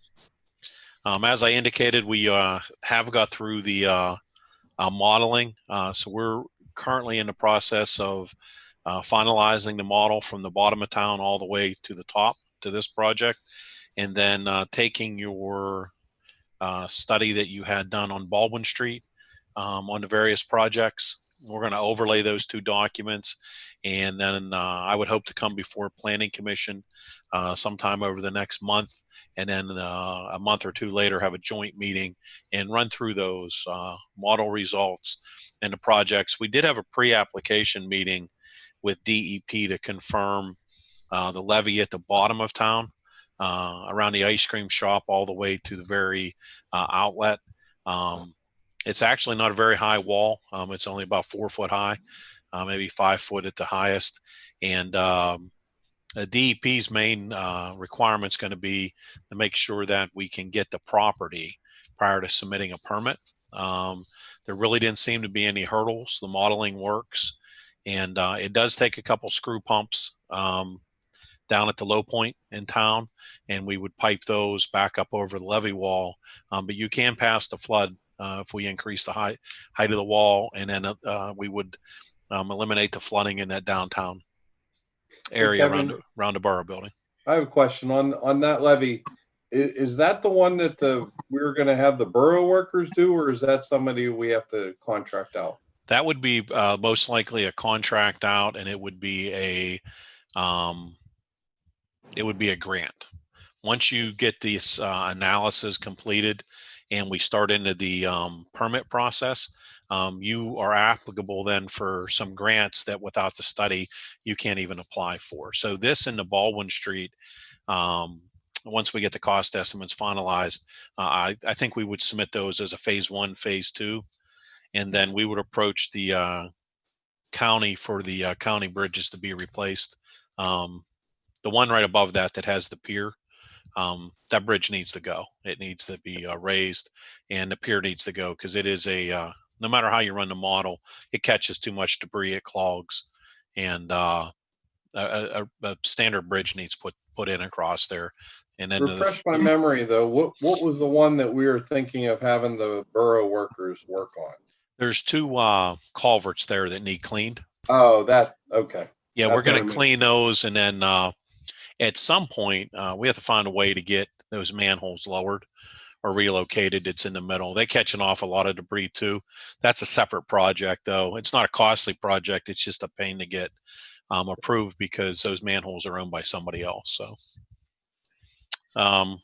Um, as I indicated, we uh, have got through the uh, uh, modeling. Uh, so we're currently in the process of uh, finalizing the model from the bottom of town all the way to the top to this project. And then uh, taking your uh, study that you had done on Baldwin Street um, on the various projects. We're going to overlay those two documents. And then uh, I would hope to come before Planning Commission uh, sometime over the next month. And then uh, a month or two later, have a joint meeting and run through those uh, model results and the projects. We did have a pre-application meeting with DEP to confirm uh, the levee at the bottom of town uh, around the ice cream shop all the way to the very outlet. Um, it's actually not a very high wall. Um, it's only about four foot high, uh, maybe five foot at the highest. And um, the DEP's main uh, requirement is going to be to make sure that we can get the property prior to submitting a permit. Um, there really didn't seem to be any hurdles. The modeling works. And uh, it does take a couple screw pumps um, down at the low point in town, and we would pipe those back up over the levee wall. Um, but you can pass the flood uh, if we increase the height height of the wall, and then uh, we would um, eliminate the flooding in that downtown area Kevin- around the- around the borough building. I have a question on, on that levee. I- is that the one that the, we're gonna have the borough workers do, or is that somebody we have to contract out? That would be uh, most likely a contract out, and it would be a, um, it would be a grant. Once you get this uh, analysis completed, and we start into the um, permit process, um, you are applicable then for some grants that without the study you can't even apply for. So this in the Baldwin Street, um, once we get the cost estimates finalized, uh, I, I think we would submit those as a phase one, phase two, and then we would approach the uh, county for the uh, county bridges to be replaced. Um, the one right above that that has the pier, um, that bridge needs to go. It needs to be uh, raised, and the pier needs to go because it is a uh, no matter how you run the model, it catches too much debris, it clogs, and uh, a, a, a standard bridge needs put put in across there. And then the- my memory though, what, what was the one that we were thinking of having the borough workers work on? there's two uh, culverts there that need cleaned. Oh, that, okay. Yeah, That's we're going to clean those, and then uh, at some point uh, we have to find a way to get those manholes lowered or relocated. It's in the middle. They're catching off a lot of debris too. That's a separate project, though. It's not a costly project. It's just a pain to get um, approved because those manholes are owned by somebody else. So, um,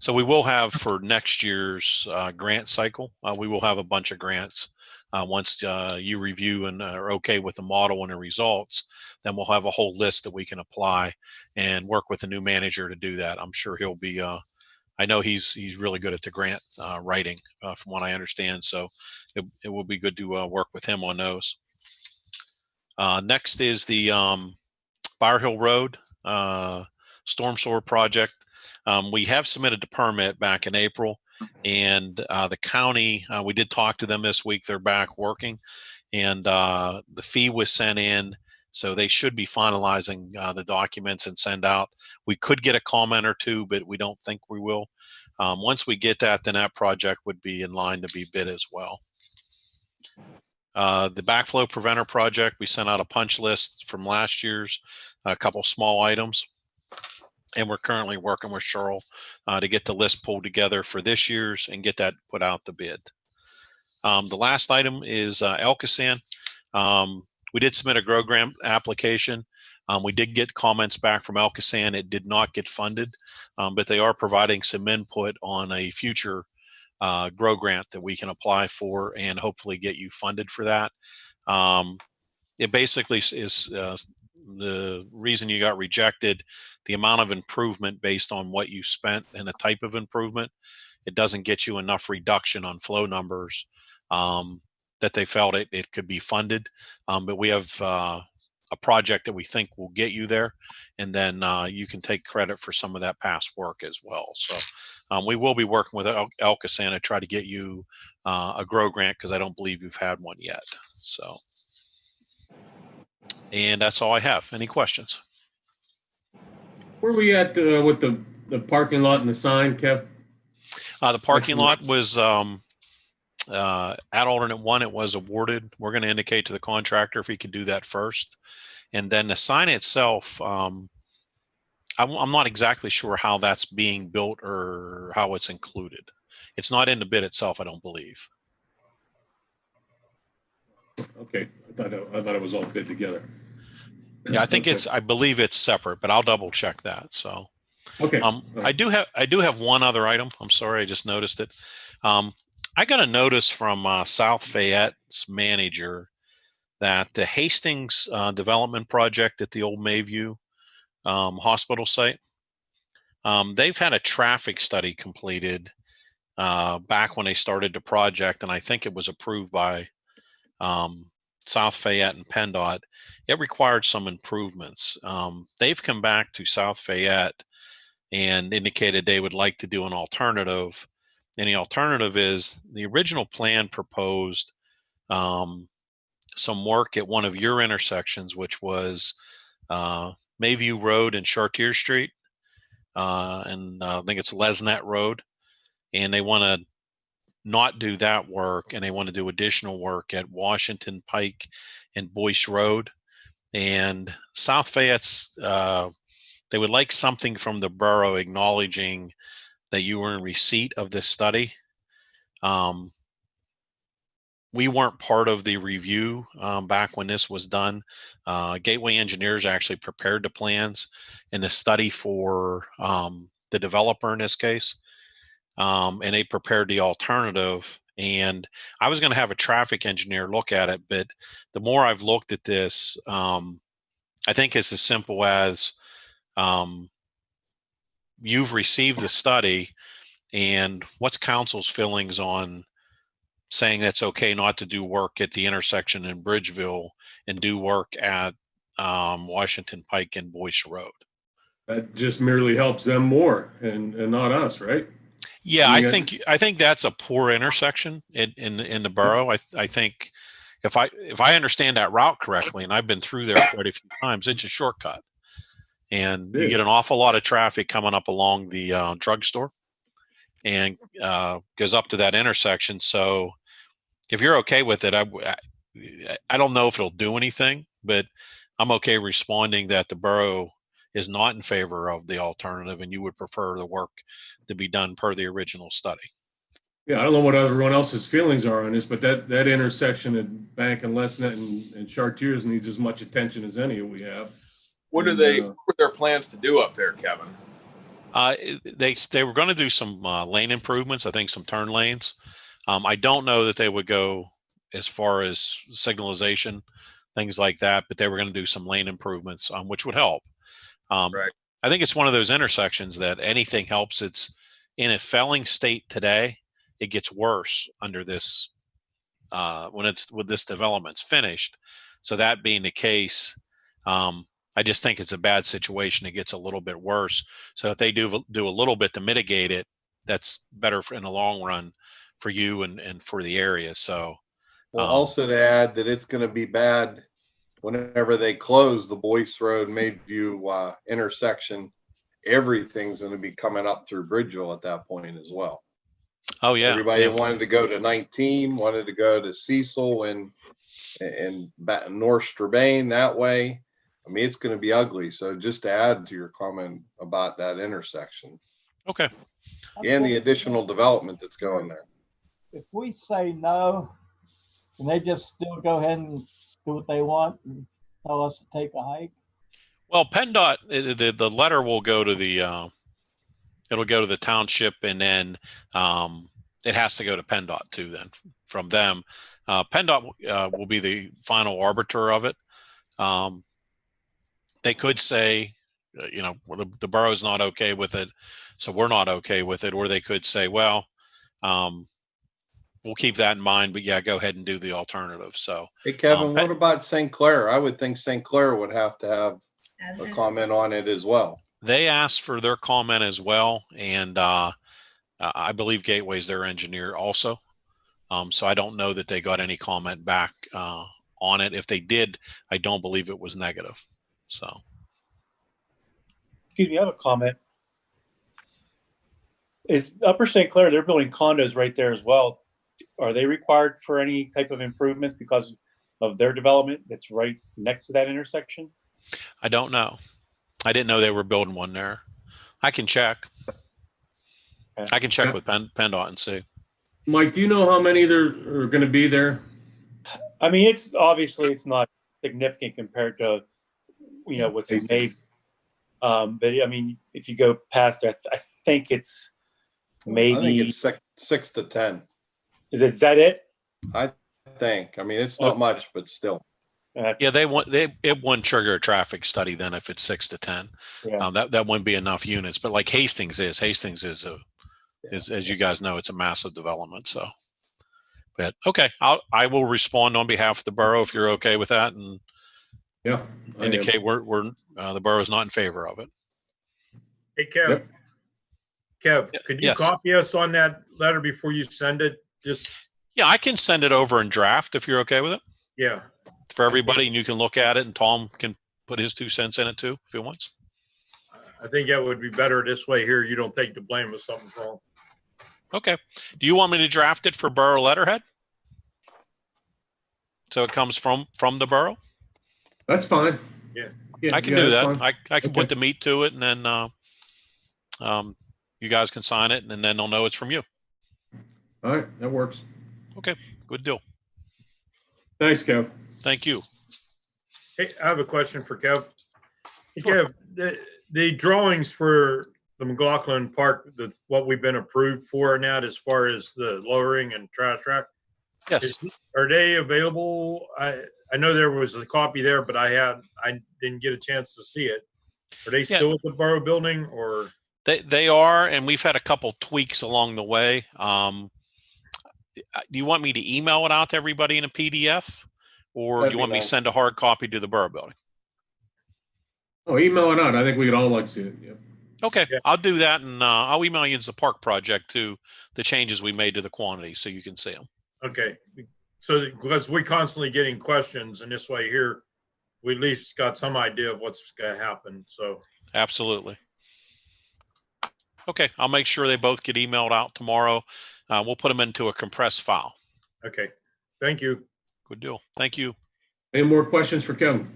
so we will have for next year's uh, grant cycle. Uh, we will have a bunch of grants. Uh, once uh, you review and are okay with the model and the results, then we'll have a whole list that we can apply and work with a new manager to do that. I'm sure he'll be. Uh, I know he's he's really good at the grant uh, writing, uh, from what I understand. So it, it will be good to uh, work with him on those. Uh, next is the um, Bower Hill Road uh, storm sewer project. Um, we have submitted the permit back in April, and uh, the county. Uh, we did talk to them this week. They're back working, and uh, the fee was sent in. So they should be finalizing uh, the documents and send out. We could get a comment or two, but we don't think we will. Um, once we get that, then that project would be in line to be bid as well. Uh, the backflow preventer project, we sent out a punch list from last year's, a couple small items. And we're currently working with Cheryl uh, to get the list pulled together for this year's and get that put out the bid. Um, the last item is uh, ALCOSAN. Um, we did submit a grow grant application. Um, we did get comments back from ALCOSAN. It did not get funded, um, but they are providing some input on a future uh, grow grant that we can apply for and hopefully get you funded for that. Um, it basically is- uh, the reason you got rejected, the amount of improvement based on what you spent and the type of improvement. It doesn't get you enough reduction on flow numbers um, that they felt it, it could be funded. Um, but we have uh, a project that we think will get you there. And then uh, you can take credit for some of that past work as well. So um, we will be working with El- ALCOSAN to try to get you uh, a grow grant because I don't believe you've had one yet. So, and that's all I have. Any questions? Where we at uh, with the, the parking lot and the sign, Kev? Uh, the parking lot was um, uh, at alternate one. It was awarded. We're going to indicate to the contractor if he could do that first, and then the sign itself. Um, I'm, I'm not exactly sure how that's being built or how it's included. It's not in the bid itself, I don't believe. Okay, thought, it- I thought it was all bid together. Yeah, I think it's. I believe it's separate, but I'll double check that. So. Okay. Um, I do have I do have one other item. I'm sorry, I just noticed it. Um, I got a notice from uh, South Fayette's manager that the Hastings uh, development project at the old Mayview um, hospital site, um, they've had a traffic study completed uh, back when they started the project, and I think it was approved by um, South Fayette and PennDOT. It required some improvements. Um, they've come back to South Fayette and indicated they would like to do an alternative. And the alternative is the original plan proposed um, some work at one of your intersections, which was uh, Mayview Road and Chartier Street, uh, and uh, I think it's Lesnett Road. And they want to not do that work, and they want to do additional work at Washington Pike and Boyce Road. And South Fayette's uh, they would like something from the borough acknowledging that you were in receipt of this study. Um, we weren't part of the review um, back when this was done. Uh, Gateway Engineers actually prepared the plans and the study for um, the developer in this case. Um, and they prepared the alternative. And I was going to have a traffic engineer look at it, but the more I've looked at this, um, I think it's as simple as um, you've received the study, and what's council's feelings on saying that's okay not to do work at the intersection in Bridgeville and do work at um, Washington Pike and Boyce Road? That just merely helps them more and, and not us, right? Yeah, I think I think that's a poor intersection in in, in the borough. I I think if I if I understand that route correctly, and I've been through there quite a few times, it's a shortcut, and you get an awful lot of traffic coming up along the uh, drugstore, and uh, goes up to that intersection. So if you're okay with it, I I don't know if it'll do anything, but I'm okay responding that the borough is not in favor of the alternative, and you would prefer the work to be done per the original study. Yeah, I don't know what everyone else's feelings are on this, but that, that intersection at Bank and Lesnett and, and Chartiers needs as much attention as any we have. What are they, uh, what are their plans to do up there, Kevin? Uh, they they were going to do some uh, lane improvements. I think some turn lanes. Um, I don't know that they would go as far as signalization, things like that, but they were going to do some lane improvements, um, which would help. Um, Right. I think it's one of those intersections that anything helps. It's in a felling state today. It gets worse under this uh, when it's with this development's finished. So that being the case, um, I just think it's a bad situation. It gets a little bit worse. So if they do do a little bit to mitigate it, that's better for, in the long run for you and, and for the area. So Well, Um, also to add that it's gonna be bad whenever they close the Boyce Road Mayview uh, intersection. Everything's gonna be coming up through Bridgeville at that point as well. oh yeah, Everybody yeah. wanted to go to nineteen, wanted to go to Cecil and, and back North Strabane that way. I mean, it's gonna be ugly. So just to add to your comment about that intersection okay. and the additional development that's going there. If we say no, can they just still go ahead and do what they want and tell us to take a hike? Well, PennDOT, the, the letter will go to the, uh, it'll go to the township and then, um, it has to go to PennDOT too then from them. Uh, PennDOT, uh, will be the final arbiter of it. Um, they could say, uh, you know, the, the borough's not okay with it, so we're not okay with it. Or they could say, well, um, we'll keep that in mind, but yeah, go ahead and do the alternative. So, Hey, Kevin, Um, what about St. Clair? I would think St. Clair would have to have a comment on it as well. they asked for their comment as well and uh, uh, i believe gateway's their engineer also um, so i don't know that they got any comment back uh, on it if they did i don't believe it was negative so Excuse me, I have a comment. Is Upper St. Clair, they're building condos right there as well. Are they required for any type of improvement because of their development that's right next to that intersection? i don't know. I didn't know they were building one there. I can check. I can check with Penn, PennDOT and see. Mike, do you know how many there are gonna be there? I mean, it's obviously it's not significant compared to, you know, what's in May. Um, but I mean, if you go past that, I think it's I think maybe, it's six, six to 10, is it, is that it? I think. I mean, it's not much, but still. Uh, yeah they want they it wouldn't trigger a traffic study then if it's six to ten Yeah. um, that that wouldn't be enough units but like hastings is hastings is a is as you guys know it's a massive development so but okay i'll i will respond on behalf of the borough if you're okay with that and Yeah. I am. indicate we're we're uh, the borough is not in favor of it Hey, Kev. Kev, could you yes. copy us on that letter before you send it? Just, yeah i can send it over in draft if you're okay with it yeah. for everybody and you can look at it and tom can put his two cents in it too if he wants I think that would be better this way here. You don't take the blame if something's wrong. okay do you want me to draft it for borough letterhead so it comes from from the borough That's fine. Yeah. Yeah, I can yeah, do that. fine. I, I can Okay. put the meat to it and then, uh, um, you guys can sign it and then they'll know it's from you. All right, that works. Okay, good deal. Thanks, Kev. Thank you. Hey, I have a question for Kev. Hey, Kev, the, the drawings for the McLaughlin Park, that's what we've been approved for now as far as the lowering and trash rack. Yes. is- Are they available? I, I know there was a copy there, but I had, I didn't get a chance to see it. Are they Yeah. still at the Borough Building or? They, they are, and we've had a couple tweaks along the way. Um, do you want me to email it out to everybody in a PDF? Or do That'd you be want me to send a hard copy to the borough building? Oh, email it out. I think we could all like to see it. Yeah. Okay, I'll do that and, uh, I'll email you the park project to the changes we made to the quantity so you can see them. Okay, so because we're constantly getting questions and this way here, we at least got some idea of what's gonna happen, so. Absolutely. Okay, I'll make sure they both get emailed out tomorrow. Uh, we'll put them into a compressed file. Okay, thank you. Good deal. Thank you. Any more questions for Kevin?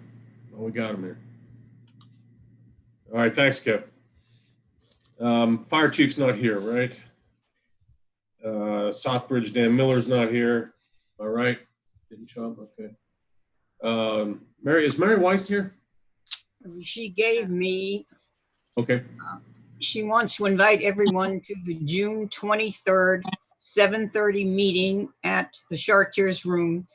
Oh, we got him here. All right, thanks, Kev. Um, fire chief's not here, right? Uh, Southbridge Dan Miller's not here. All right, didn't show up, okay. Um, Mary, is Mary Weiss here? She gave me, Okay, she wants to invite everyone to the June 23rd, 7:30 meeting at the Chartiers Room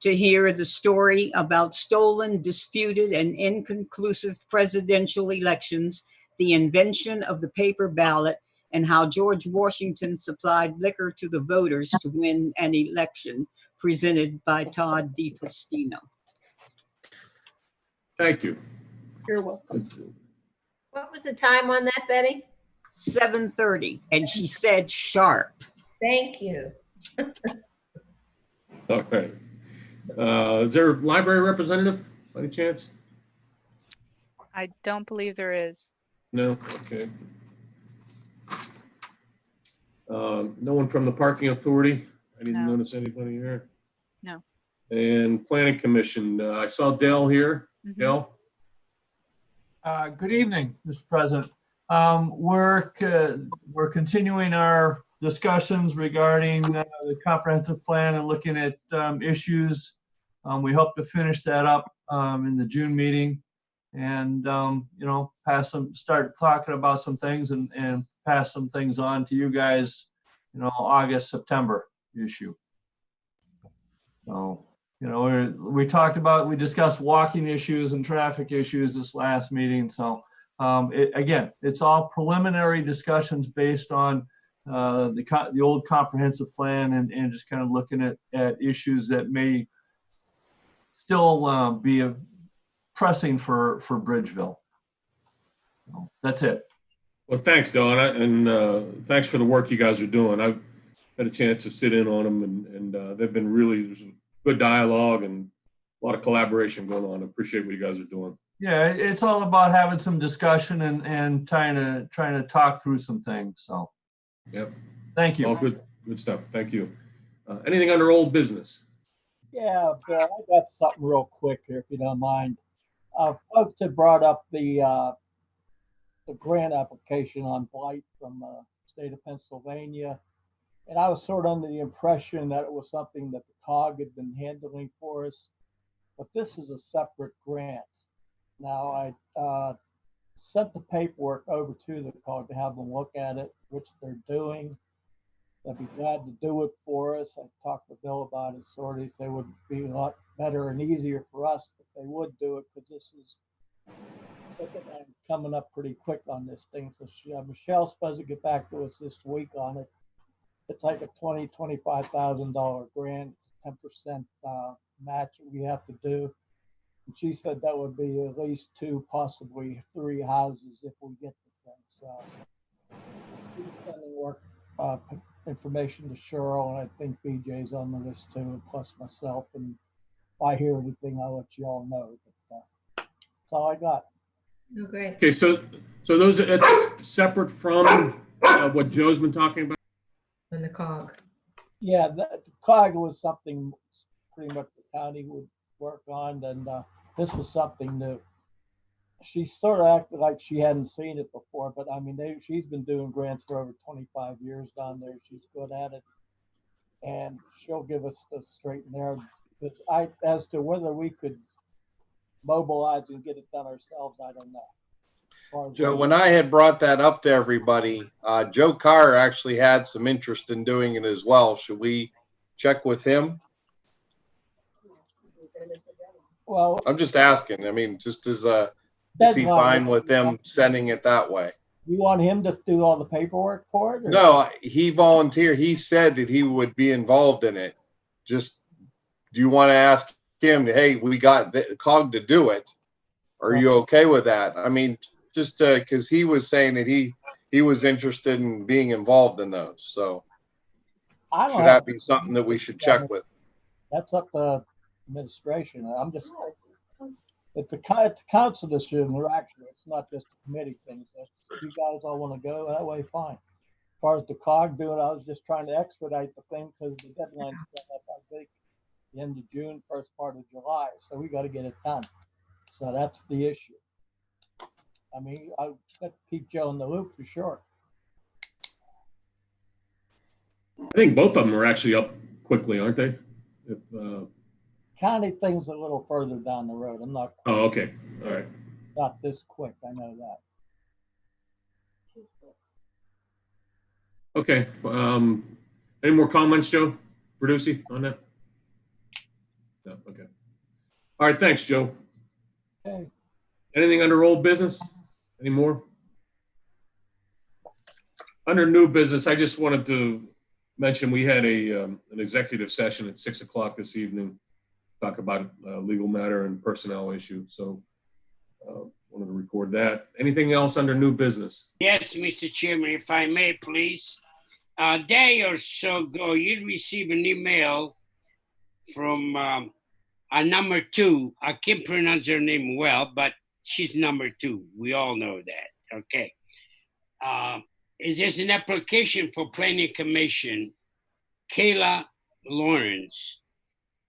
to hear the story about stolen, disputed, and inconclusive presidential elections, the invention of the paper ballot, and how George Washington supplied liquor to the voters to win an election, presented by Todd DePastino. thank you. You're welcome. What was the time on that, Betty? 7:30, and she said sharp. Thank you. All right. Uh, is there a library representative, by any chance? I don't believe there is. No, okay. Um, no one from the parking authority? I didn't No. notice anybody here. No. And planning commission, uh, I saw Dell here. Mhm. Dell? Uh, Good evening, Mr. President. Um, We're, co- we're continuing our discussions regarding uh, the comprehensive plan and looking at um, issues. Um, We hope to finish that up um, in the June meeting and, um, you know, pass some, start talking about some things and, and pass some things on to you guys, you know, August, September issue. So, you know, we talked about, we discussed walking issues and traffic issues this last meeting. So um, it, again, it's all preliminary discussions based on uh, the, co- the old comprehensive plan and, and just kind of looking at, at issues that may still uh, be a- pressing for, for Bridgeville. So, That's it. Well, thanks, Don, and, uh, thanks for the work you guys are doing. I've had a chance to sit in on them and, and uh, they've been really, good dialogue and a lot of collaboration going on. I appreciate what you guys are doing. Yeah, it's all about having some discussion and, and trying to, trying to talk through some things. So, Yep. thank you. All good, good stuff. Thank you. Uh, Anything under old business? Yeah, Bill, I got something real quick here, if you don't mind. Uh, folks had brought up the, uh, the grant application on blight from, uh, state of Pennsylvania. And I was sort of under the impression that it was something that the COG had been handling for us. But this is a separate grant. Now, I, uh, sent the paperwork over to the COG to have them look at it, which they're doing. They'd be glad to do it for us. I talked to Bill about it, sort of, they would be a lot better and easier for us if they would do it, because this is I'm coming up pretty quick on this thing, so she, uh, Michelle's supposed to get back to us this week on it. It's like a twenty, twenty-five thousand dollar grant, ten percent, uh, match we have to do. And she said that would be at least two, possibly three houses if we get the thing, so. She's sending work, uh, information to Cheryl, and I think BJ's on the list too, and plus myself, and if I hear anything, I'll let you all know. But, uh, That's all I got. Oh, great. Okay, so, so those, it's separate from uh, what Joe's been talking about? On the COG. Yeah, the COG was something pretty much the county would work on, and uh, this was something new. She sort of acted like she hadn't seen it before, but I mean, they, she's been doing grants for over twenty-five years down there. She's good at it. And she'll give us the straight and narrow. But I, as to whether we could mobilize and get it done ourselves, I don't know. As far as- Joe, when I had brought that up to everybody, uh, Joe Carr actually had some interest in doing it as well. Should we check with him? Well, I'm just asking. I mean, just as a, is he fine with them sending it that way? you want him to do all the paperwork for it? or- No, he volunteered. He said that he would be involved in it. Just, do you want to ask him, hey, we got the COG to do it? Are you okay with that? I mean, just, uh, cause he was saying that he, he was interested in being involved in those. So I don't should that be something that we should check with? That's up to administration. I'm just, it's the, co- it's a council decision, or actually, it's not just a committee thing. So if you guys all want to go that way, fine. As far as the COG doing, I was just trying to expedite the thing because the deadline's coming up, I think, the end of June, first part of July, so we got to get it done. So that's the issue. I mean, I got to keep Joe in the loop for sure. I think both of them are actually up quickly, aren't they? If, uh, County thing's a little further down the road. I'm not, oh, okay, all right. not this quick, I know that. Okay, um, any more comments, Joe Verducci, on that? No, okay. All right, thanks, Joe. Okay. Anything under old business? Any more? Under new business, I just wanted to mention, we had a, um, an executive session at six o'clock this evening. Talk about a legal matter and personnel issue, so, uh, wanted to record that. Anything else under new business? Yes, Mr. Chairman, if I may, please. A day or so ago, you received an email from um, a number two. I can't pronounce her name well, but she's number two. We all know that. Okay. Uh, is there's an application for planning commission, Kayla Lawrence.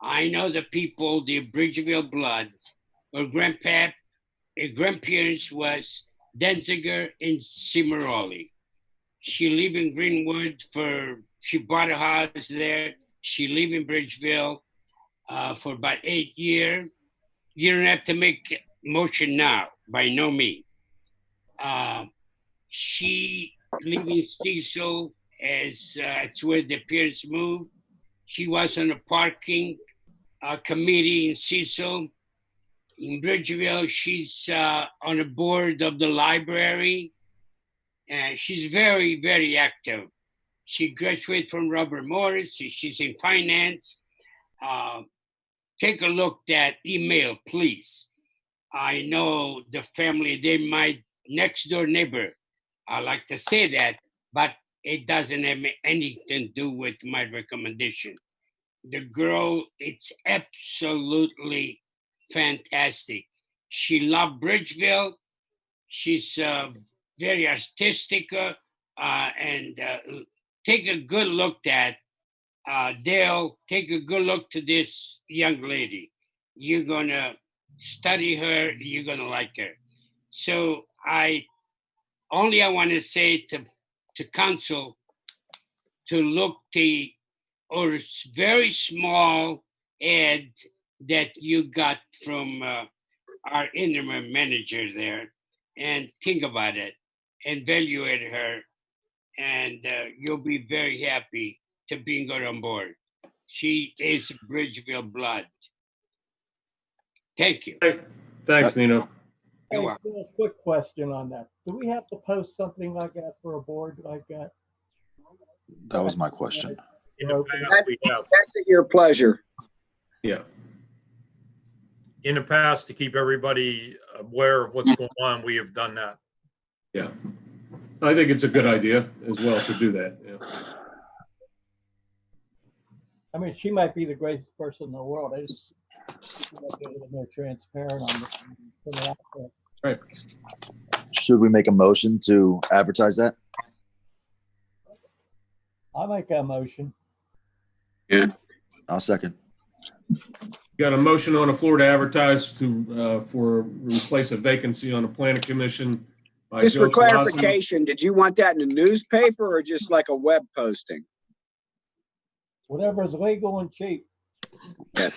I know the people, the Bridgeville blood. Her grandpap, her grandparents was Denziger and Cimaroli. She live in Greenwood for, she bought a house there. She live in Bridgeville uh, for about eight years. You don't have to make motion now, by no means. Uh, she live in Cecil as uh, it's where the parents moved. She was on a parking committee in Cecil. In Bridgeville, she's uh, on the board of the library. And she's very, very active. She graduated from Robert Morris. She's in finance. Uh, take a look at email, please. I know the family, they my next door neighbor. I like to say that, but it doesn't have anything to do with my recommendation. The girl, it's absolutely fantastic. She loved Bridgeville. She's uh, very artistic, uh, uh, and uh, take a good look at uh, Dale. Take a good look to this young lady. You're gonna study her. You're gonna like her. So I only I want to say to to council to look the or s- very small ad that you got from uh, our interim manager there and think about it and evaluate her and uh, you'll be very happy to bring her on board. She is Bridgeville blood. Thank you. Thanks, Nino. Hey, welcome. a quick question on that. Do we have to post something like that for a board like that? That was my question. In the past, we have, That's at your pleasure. Yeah. in the past, to keep everybody aware of what's going on, we have done that. Yeah. I think it's a good idea as well to do that, yeah. I mean, she might be the greatest person in the world. I just, she might be a little more transparent on this. and put it out there. Right. Should we make a motion to advertise that? I make a motion. I'll second. Got a motion on the floor to advertise to, uh, for replace a vacancy on the planning commission. by Just for Joe Colosimo. clarification, did you want that in the newspaper or just like a web posting? Whatever is legal and cheap.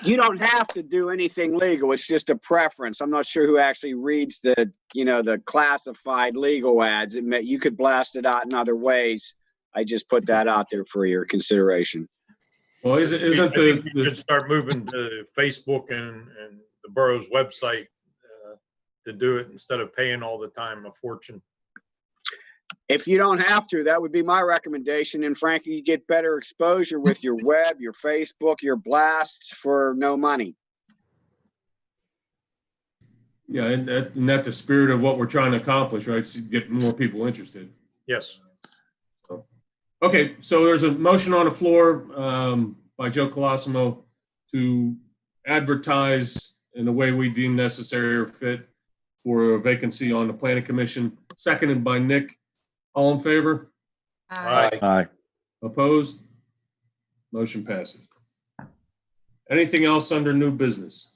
You don't have to do anything legal. It's just a preference. I'm not sure who actually reads the, you know, the classified legal ads. It may, you could blast it out in other ways. I just put that out there for your consideration. Well, isn't, isn't I think the, we the should start moving to Facebook and, and the borough's website uh, to do it instead of paying all the time a fortune. If you don't have to, that would be my recommendation. And frankly, you get better exposure with your web, your Facebook, your blasts for no money. Yeah, and that, and that's the spirit of what we're trying to accomplish, right? To get more people interested. Yes. Okay, so there's a motion on the floor um, by Joe Colosimo to advertise in the way we deem necessary or fit for a vacancy on the planning commission, seconded by Nick. All in favor? Uh, Aye. Opposed? Motion passes. Anything else under new business?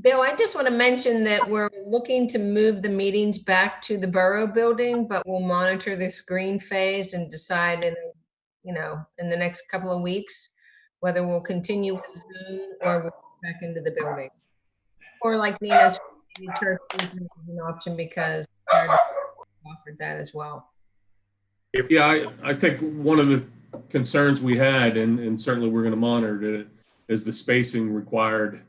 Bill, I just want to mention that we're looking to move the meetings back to the Borough Building, but we'll monitor this green phase and decide in, you know, in the next couple of weeks, whether we'll continue with Zoom or we'll go back into the building. Or like Nino's an option because offered that as well. If, yeah, I, I think one of the concerns we had, and, and certainly we're gonna monitor it, is the spacing required.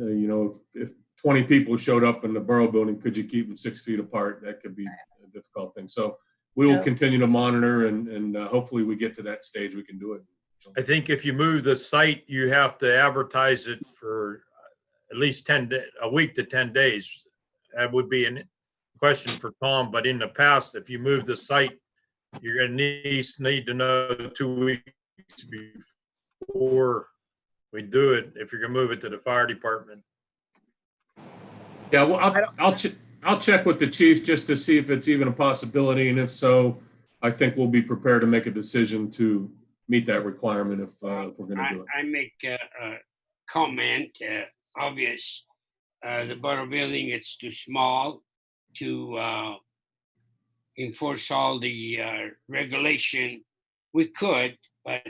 Uh, you know, if, if twenty people showed up in the borough building, could you keep them six feet apart? That could be a difficult thing. So we will Yeah. continue to monitor and, and uh, hopefully we get to that stage, we can do it. I think if you move the site, you have to advertise it for at least 10, a week to 10 days. That would be a question for Tom, but in the past, if you move the site, you're gonna need, need to know two weeks before we do it, if you're gonna move it to the fire department. Yeah, well, I'll, I'll, che- I'll check with the chief just to see if it's even a possibility, and if so, I think we'll be prepared to make a decision to meet that requirement if, uh, if we're gonna I, do it. I make a, a comment, uh, obvious, uh, the borough building, it's too small to, uh, enforce all the, uh, regulation. We could, but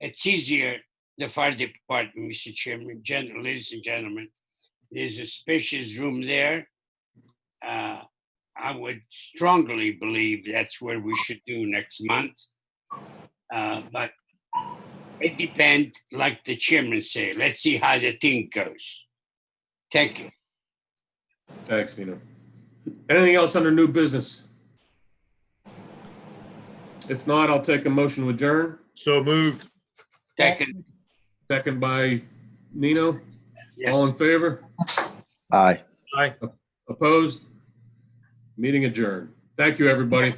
it's easier, the fire department, Mr. Chairman, gen- ladies and gentlemen. There's a spacious room there. Uh, I would strongly believe that's where we should do next month. Uh, but it depends, like the chairman said, let's see how the thing goes. Thank you. Thanks, Nino. Anything else under new business? If not, I'll take a motion to adjourn. So moved. Second, Second by Nino. Yes. All in favor? Aye. Aye. Opposed? Meeting adjourned. Thank you, everybody.